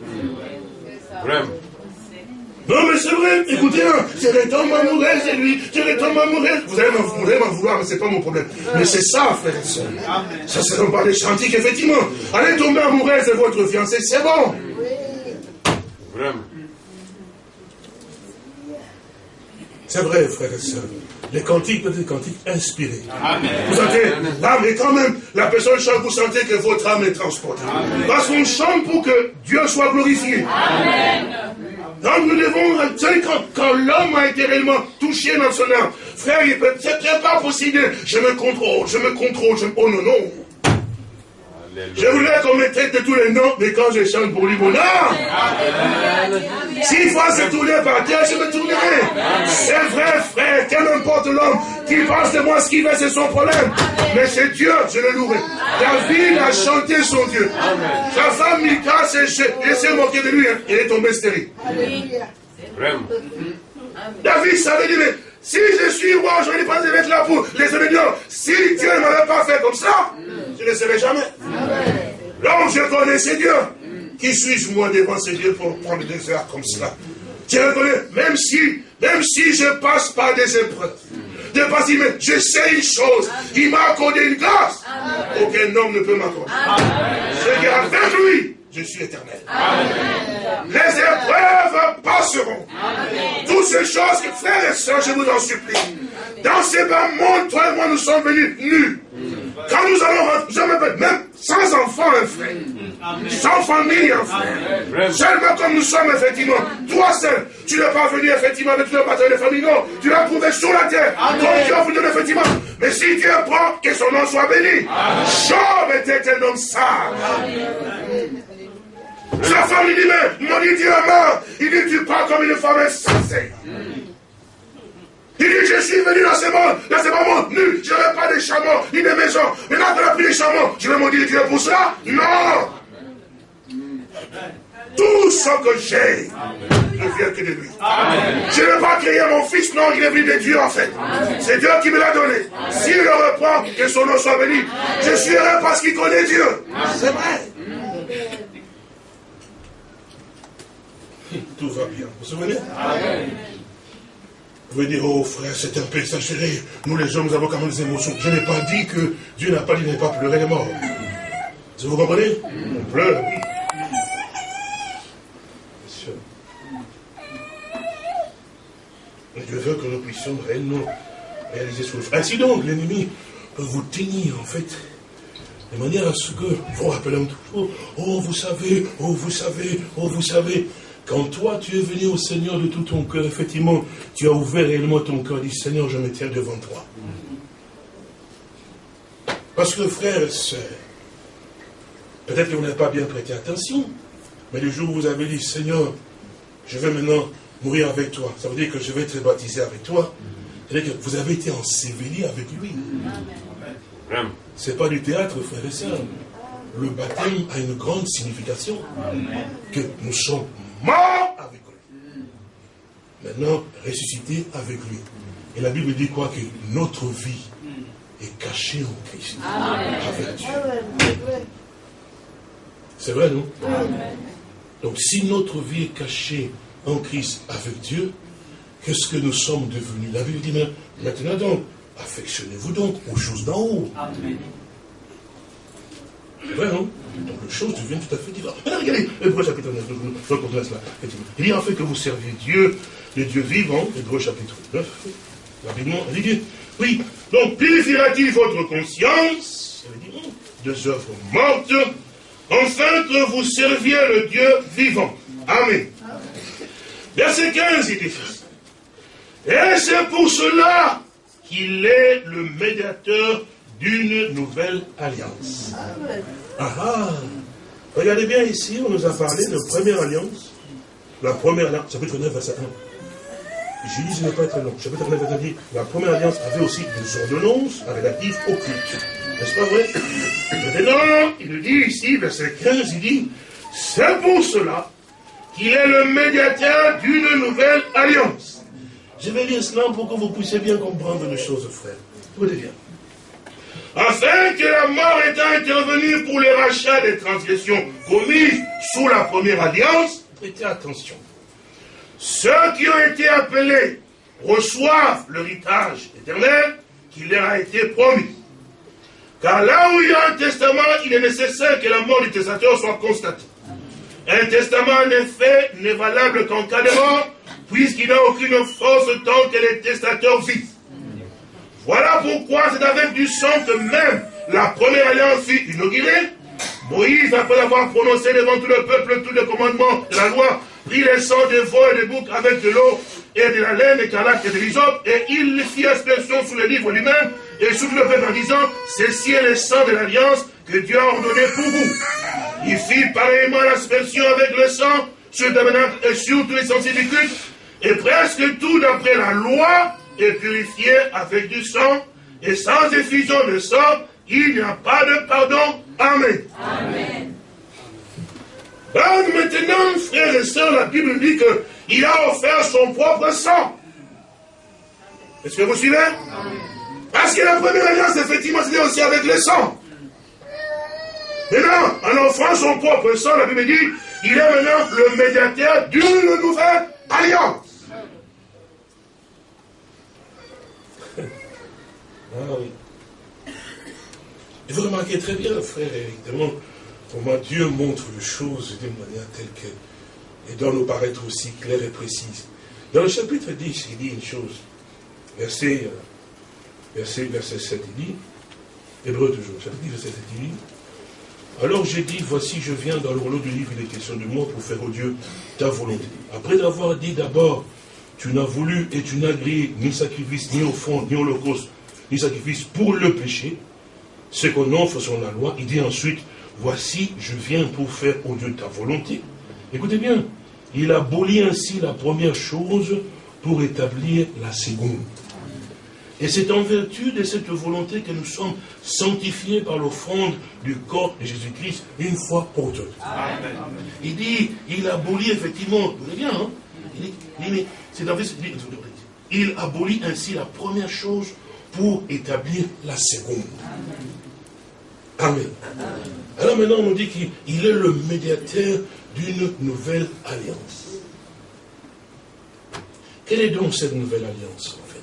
Non, mais c'est vrai, écoutez, hein, je retombe amoureuse de lui, je retombe amoureuse. Vous allez m'en vouloir, mais c'est pas mon problème. Mais c'est ça, frère et soeur. Ça, c'est pas des chantiers qu'effectivement. Allez tomber amoureuse de votre fiancé, c'est bon. Vraiment. C'est vrai, frère et soeur. Les cantiques peuvent être des cantiques inspirés. Vous sentez Ah, mais quand même, la personne chante, vous sentez que votre âme est transportée. Parce qu'on chante pour que Dieu soit glorifié. Amen. Donc nous devons, quand, quand l'homme a été réellement touché dans son âme, frère, il peut, c'est pas possible, je me contrôle, je me contrôle, je, oh non, non. Je voulais qu'on me traite de tous les noms, mais quand je chante pour lui, bon, non S'il faut se tourner par terre, je me tournerai. C'est vrai, frère, quel importe l'homme qui pense de moi ce qu'il veut, c'est son problème. Mais c'est Dieu, je le louerai. David a chanté son Dieu. Sa femme Mika s'est moquée de lui, hein. il est tombé stérile. Vraiment. David savait dire, si je suis roi, je vais pas être là pour les événements. Si Dieu ne m'avait pas fait comme ça, je ne serai jamais. Donc je connaissais Dieu. Qui suis-je moi devant ces dieux pour prendre des heures comme cela? Je reconnais, même si, même si je passe par des épreuves, de passer, mais je sais une chose, il m'a accordé une grâce. Aucun homme ne peut m'accorder. C'est qu'avec lui, je suis éternel. Les épreuves passeront. Toutes ces choses, que, frères et sœurs, je vous en supplie. Dans ces bas mondes, toi et moi, nous sommes venus nus. Quand nous allons rentrer, même sans enfant, un frère. Sans famille, un frère. Seulement comme nous sommes, effectivement. Toi seul, tu n'es pas venu, effectivement, avec le bataille de famille. Non, tu l'as trouvé sur la terre. Donc Dieu a voulu, effectivement. Mais si Dieu prend, que son nom soit béni. Job était un homme sage. Sa femme lui dit, mais mon Dieu est mort. Il dit, tu parles comme une femme insensée. Il dit, je suis venu dans ce monde, dans ce moment nu, je n'avais pas de chameaux, ni de maison. Maintenant qu'on a pris les chameaux, je vais maudire Dieu pour cela? Non Tout ce que j'ai ne vient que de lui. Je n'ai pas créé mon fils, non, il est venu de Dieu en fait. C'est Dieu qui me l'a donné. S'il le reprend, que son nom soit béni. Je suis heureux parce qu'il connaît Dieu. C'est vrai. Tout va bien. Vous vous souvenez Amen. Vous pouvez dire, oh frère, c'est un peu exagéré. Nous les hommes, nous avons quand même des émotions. Je n'ai pas dit que Dieu n'a pas dit de ne pas pleurer les morts. Vous comprenez On pleure. Monsieur. Dieu veut que nous puissions réellement réaliser ce que Ainsi donc, l'ennemi peut vous tenir, en fait, de manière à ce que, vous rappelez toujours, oh vous savez, oh vous savez, oh vous savez. Quand toi, tu es venu au Seigneur de tout ton cœur, effectivement, tu as ouvert réellement ton cœur, dis Seigneur, je me tiens devant toi. Parce que frère et soeur, peut-être que vous n'avez pas bien prêté attention, mais le jour où vous avez dit, Seigneur, je vais maintenant mourir avec toi, ça veut dire que je vais être baptisé avec toi, c'est-à-dire que vous avez été enseveli avec lui. Ce n'est pas du théâtre, frère et soeur. Le baptême a une grande signification. Que nous sommes mort avec lui. Maintenant, ressuscité avec lui. Et la Bible dit quoi? Que notre vie est cachée en Christ. Avec Dieu. C'est vrai, non? Donc si notre vie est cachée en Christ avec Dieu, qu'est-ce que nous sommes devenus? La Bible dit maintenant donc, affectionnez-vous donc aux choses d'en haut. C'est vrai, non? Donc les choses deviennent tout à fait différentes. Maintenant, regardez, Hébreu chapitre 9, je reprends cela. Il dit en fait que vous serviez Dieu, le Dieu vivant, Hébreu chapitre 9, rapidement, dit, oui, donc purifiera-t-il votre conscience, deux œuvres mortes, afin que vous serviez le Dieu vivant. Amen. Verset 15, il dit, et c'est pour cela qu'il est le médiateur d'une nouvelle alliance. Ah, ah Regardez bien ici, on nous a parlé de première alliance. La première alliance, chapitre 9, verset 1. Jésus ne pas être long. Chapitre 9, verset 1 la première alliance avait aussi des ordonnances relatives au culte. N'est-ce pas vrai? Maintenant, il dit ici, verset 15, il dit, c'est pour cela qu'il est le médiateur d'une nouvelle alliance. Je vais lire cela pour que vous puissiez bien comprendre les choses, frère. Écoutez bien afin que la mort étant intervenue pour le rachat des transgressions commises sous la première alliance, prêtez attention. ceux qui ont été appelés reçoivent l'héritage éternel qui leur a été promis. Car là où il y a un testament, il est nécessaire que la mort du testateur soit constatée. Un testament, en effet, n'est valable qu'en cas de mort, puisqu'il n'a aucune force tant que les testateurs vivent. Voilà pourquoi c'est avec du sang que même la première alliance fut inaugurée. Moïse, après avoir prononcé devant tout le peuple tous les commandements de la loi, prit le sang des veaux et des boucs avec de l'eau et de la laine écarlate et de l'hysope, et il fit expression sous le livre lui-même et sous le peuple en disant, ceci est le sang de l'alliance que Dieu a ordonné pour vous. Il fit pareillement l'aspersion avec le sang sur le et sur tous les sensibles du culte, et presque tout d'après la loi est purifié avec du sang, et sans effusion de sang, il n'y a pas de pardon. Amen. Amen. maintenant, frères et sœurs, la Bible dit qu'il a offert son propre sang. Est-ce que vous suivez? Parce que la première alliance, effectivement, c'était aussi avec le sang. Maintenant, en offrant son propre sang, la Bible dit, il est maintenant le médiateur d'une nouvelle alliance. Ah oui. Et vous remarquez très bien, frère, évidemment, comment Dieu montre les choses d'une manière telle que, et doit nous paraître aussi claire et précise. Dans le chapitre 10, il dit une chose. Verset, euh, verset, verset 7, il dit, Hébreu toujours, chapitre 10, verset 7, il dit, alors j'ai dit, voici, je viens dans le rouleau du livre, il est question de moi pour faire au Dieu ta volonté. Après avoir dit d'abord, tu n'as voulu et tu n'as grillé ni sacrifice, ni offrande, ni holocauste, ni sacrifice pour le péché, ce qu'on offre selon la loi, il dit ensuite, voici, je viens pour faire au Dieu ta volonté. Écoutez bien, il abolit ainsi la première chose pour établir la seconde. Et c'est en vertu de cette volonté que nous sommes sanctifiés par l'offrande du corps de Jésus-Christ une fois pour toutes. Il dit, il abolit effectivement, vous bien, hein? Il dit, c'est il abolit ainsi la première chose pour établir la seconde. Amen. Alors maintenant, on nous dit qu'il est le médiateur d'une nouvelle alliance. Quelle est donc cette nouvelle alliance, en fait,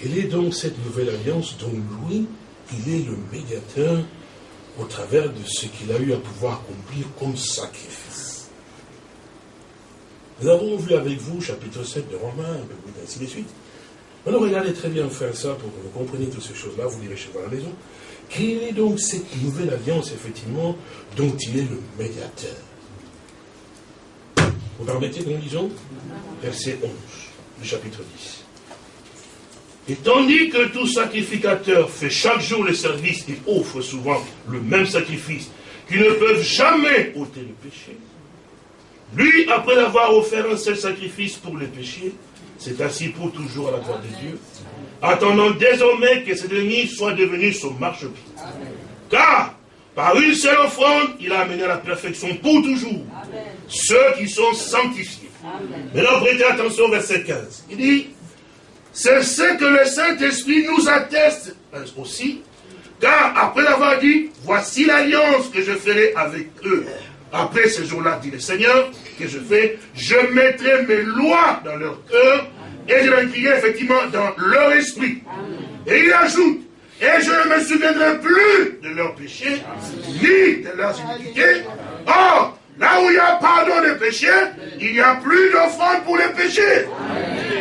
Quelle est donc cette nouvelle alliance dont lui, il est le médiateur au travers de ce qu'il a eu à pouvoir accomplir comme sacrifice? Nous avons vu avec vous, chapitre 7 de Romains, ainsi de suite, Maintenant, regardez très bien faire ça pour que vous compreniez toutes ces choses-là, vous direz chez vous à la maison. Quelle est donc cette nouvelle alliance, effectivement, dont il est le médiateur Vous permettez que nous lisons Verset 11 du chapitre 10. Et tandis que tout sacrificateur fait chaque jour le service et offre souvent le même sacrifice, qui ne peuvent jamais ôter le péché, lui, après avoir offert un seul sacrifice pour le péché, c'est assis pour toujours à la droite de Dieu, attendant désormais que ce dernier soit devenu son marchepied. Car, par une seule offrande, il a amené à la perfection pour toujours ceux qui sont sanctifiés. Maintenant, prêtez attention au verset 15. Il dit, c'est ce que le Saint-Esprit nous atteste aussi, car après avoir dit, voici l'alliance que je ferai avec eux après ce jour-là, dit le Seigneur, que je fais, je mettrai mes lois dans leur cœur et je les écrirai effectivement dans leur esprit. Et il ajoute, et je ne me souviendrai plus de leurs péchés, ni de leurs iniquités. Or, là où il y a pardon des péchés, il n'y a plus d'offrande pour les péchés.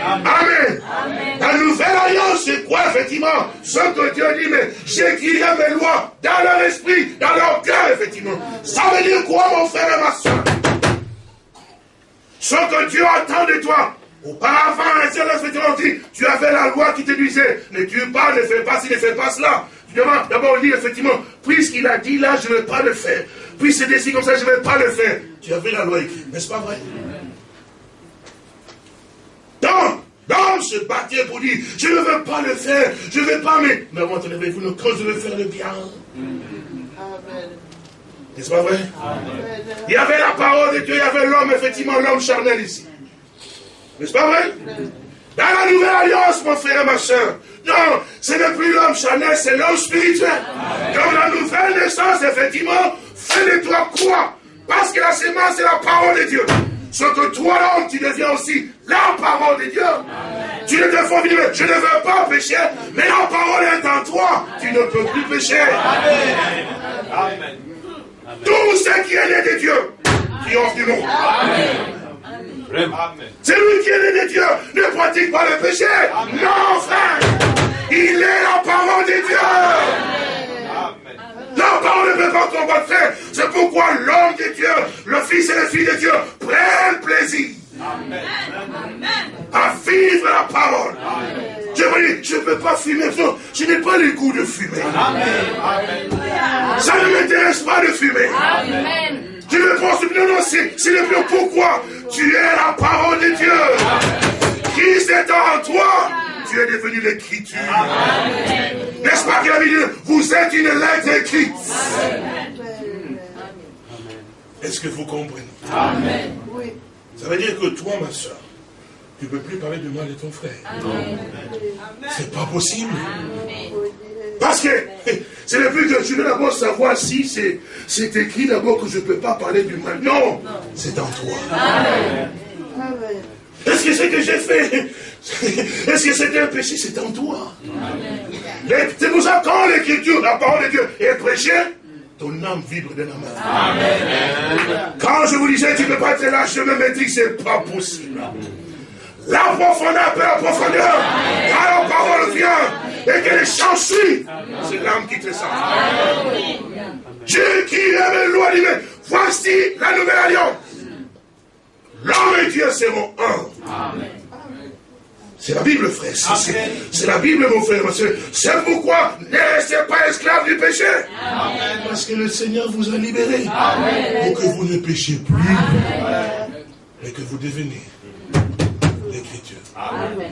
Amen. La nouvelle alliance, c'est quoi, effectivement? Ce que Dieu dit, mais j'écrirai mes lois dans leur esprit, dans leur cœur, effectivement. Ça veut dire quoi, mon frère et ma soeur? Ce que Dieu attend de toi, Auparavant, effectivement, dit, tu avais la loi qui te disait, ne tue pas, ne fais pas ci, ne fais pas cela. D'abord, on dit effectivement, puisqu'il a dit là, je ne vais pas le faire. Puis c'est décidé comme ça, je ne vais pas le faire. Tu avais la loi écrite, n'est-ce pas vrai? Donc, donc se battait pour dire, je ne veux pas le faire, je ne vais pas, mais, mais entendez-vous, quand je veux faire le bien. N'est-ce pas vrai? Il y avait la parole de Dieu, il y avait l'homme, effectivement, l'homme charnel ici. N'est-ce pas vrai? Dans la nouvelle alliance, mon frère et ma soeur, non, ce n'est plus l'homme charnel, c'est l'homme spirituel. Dans la nouvelle naissance, effectivement, fais de toi quoi Parce que la sémence, c'est la parole de Dieu. ce que toi, l'homme, tu deviens aussi la parole de Dieu. Tu ne te fais je ne veux pas pécher, mais la parole est en toi. Tu ne peux plus pécher. Amen. Tout ce qui est né de Dieu, qui offre du monde. Celui qui est né de Dieu ne pratique pas le péché. Non, frère. Il est la parole de Dieu. Ne peut pas combattre. C'est pourquoi l'homme de Dieu, le Fils et la fille de Dieu prennent plaisir à vivre la parole. Je me dis, je ne peux pas fumer. Je n'ai pas le goût de fumer. Ça ne m'intéresse pas de fumer. Je ne pense non, non, c'est le plus pourquoi tu es la parole de Dieu. Christ est en toi. Tu es devenu l'écriture. N'est-ce pas qu'il a dit, vous êtes une lettre écrite. Est-ce que vous comprenez? Amen. Ça veut dire que toi, ma soeur, tu ne peux plus parler du mal de ton frère. C'est pas possible. Parce que c'est le but que je veux d'abord savoir si c'est écrit d'abord que je ne peux pas parler du mal. Non, c'est en toi. Est-ce que ce que j'ai fait, est-ce que c'était un péché? C'est en toi. C'est pour ça quand l'écriture, la parole de Dieu est prêchée, ton âme vibre de la main. Quand je vous disais, tu ne peux pas être là, je me maîtrise, c'est pas possible. La profondeur, la profondeur, quand la parole vient et qu'elle est chanchée, c'est l'âme qui te sent. Dieu qui aime loi divine, voici la nouvelle alliance. L'homme et Dieu seront un. C'est la Bible, frère. C'est la Bible, mon frère, C'est pourquoi ne restez pas esclaves du péché. Parce que le Seigneur vous a libéré. Pour que vous ne péchiez plus. Mais que vous devenez l'écriture. Amen.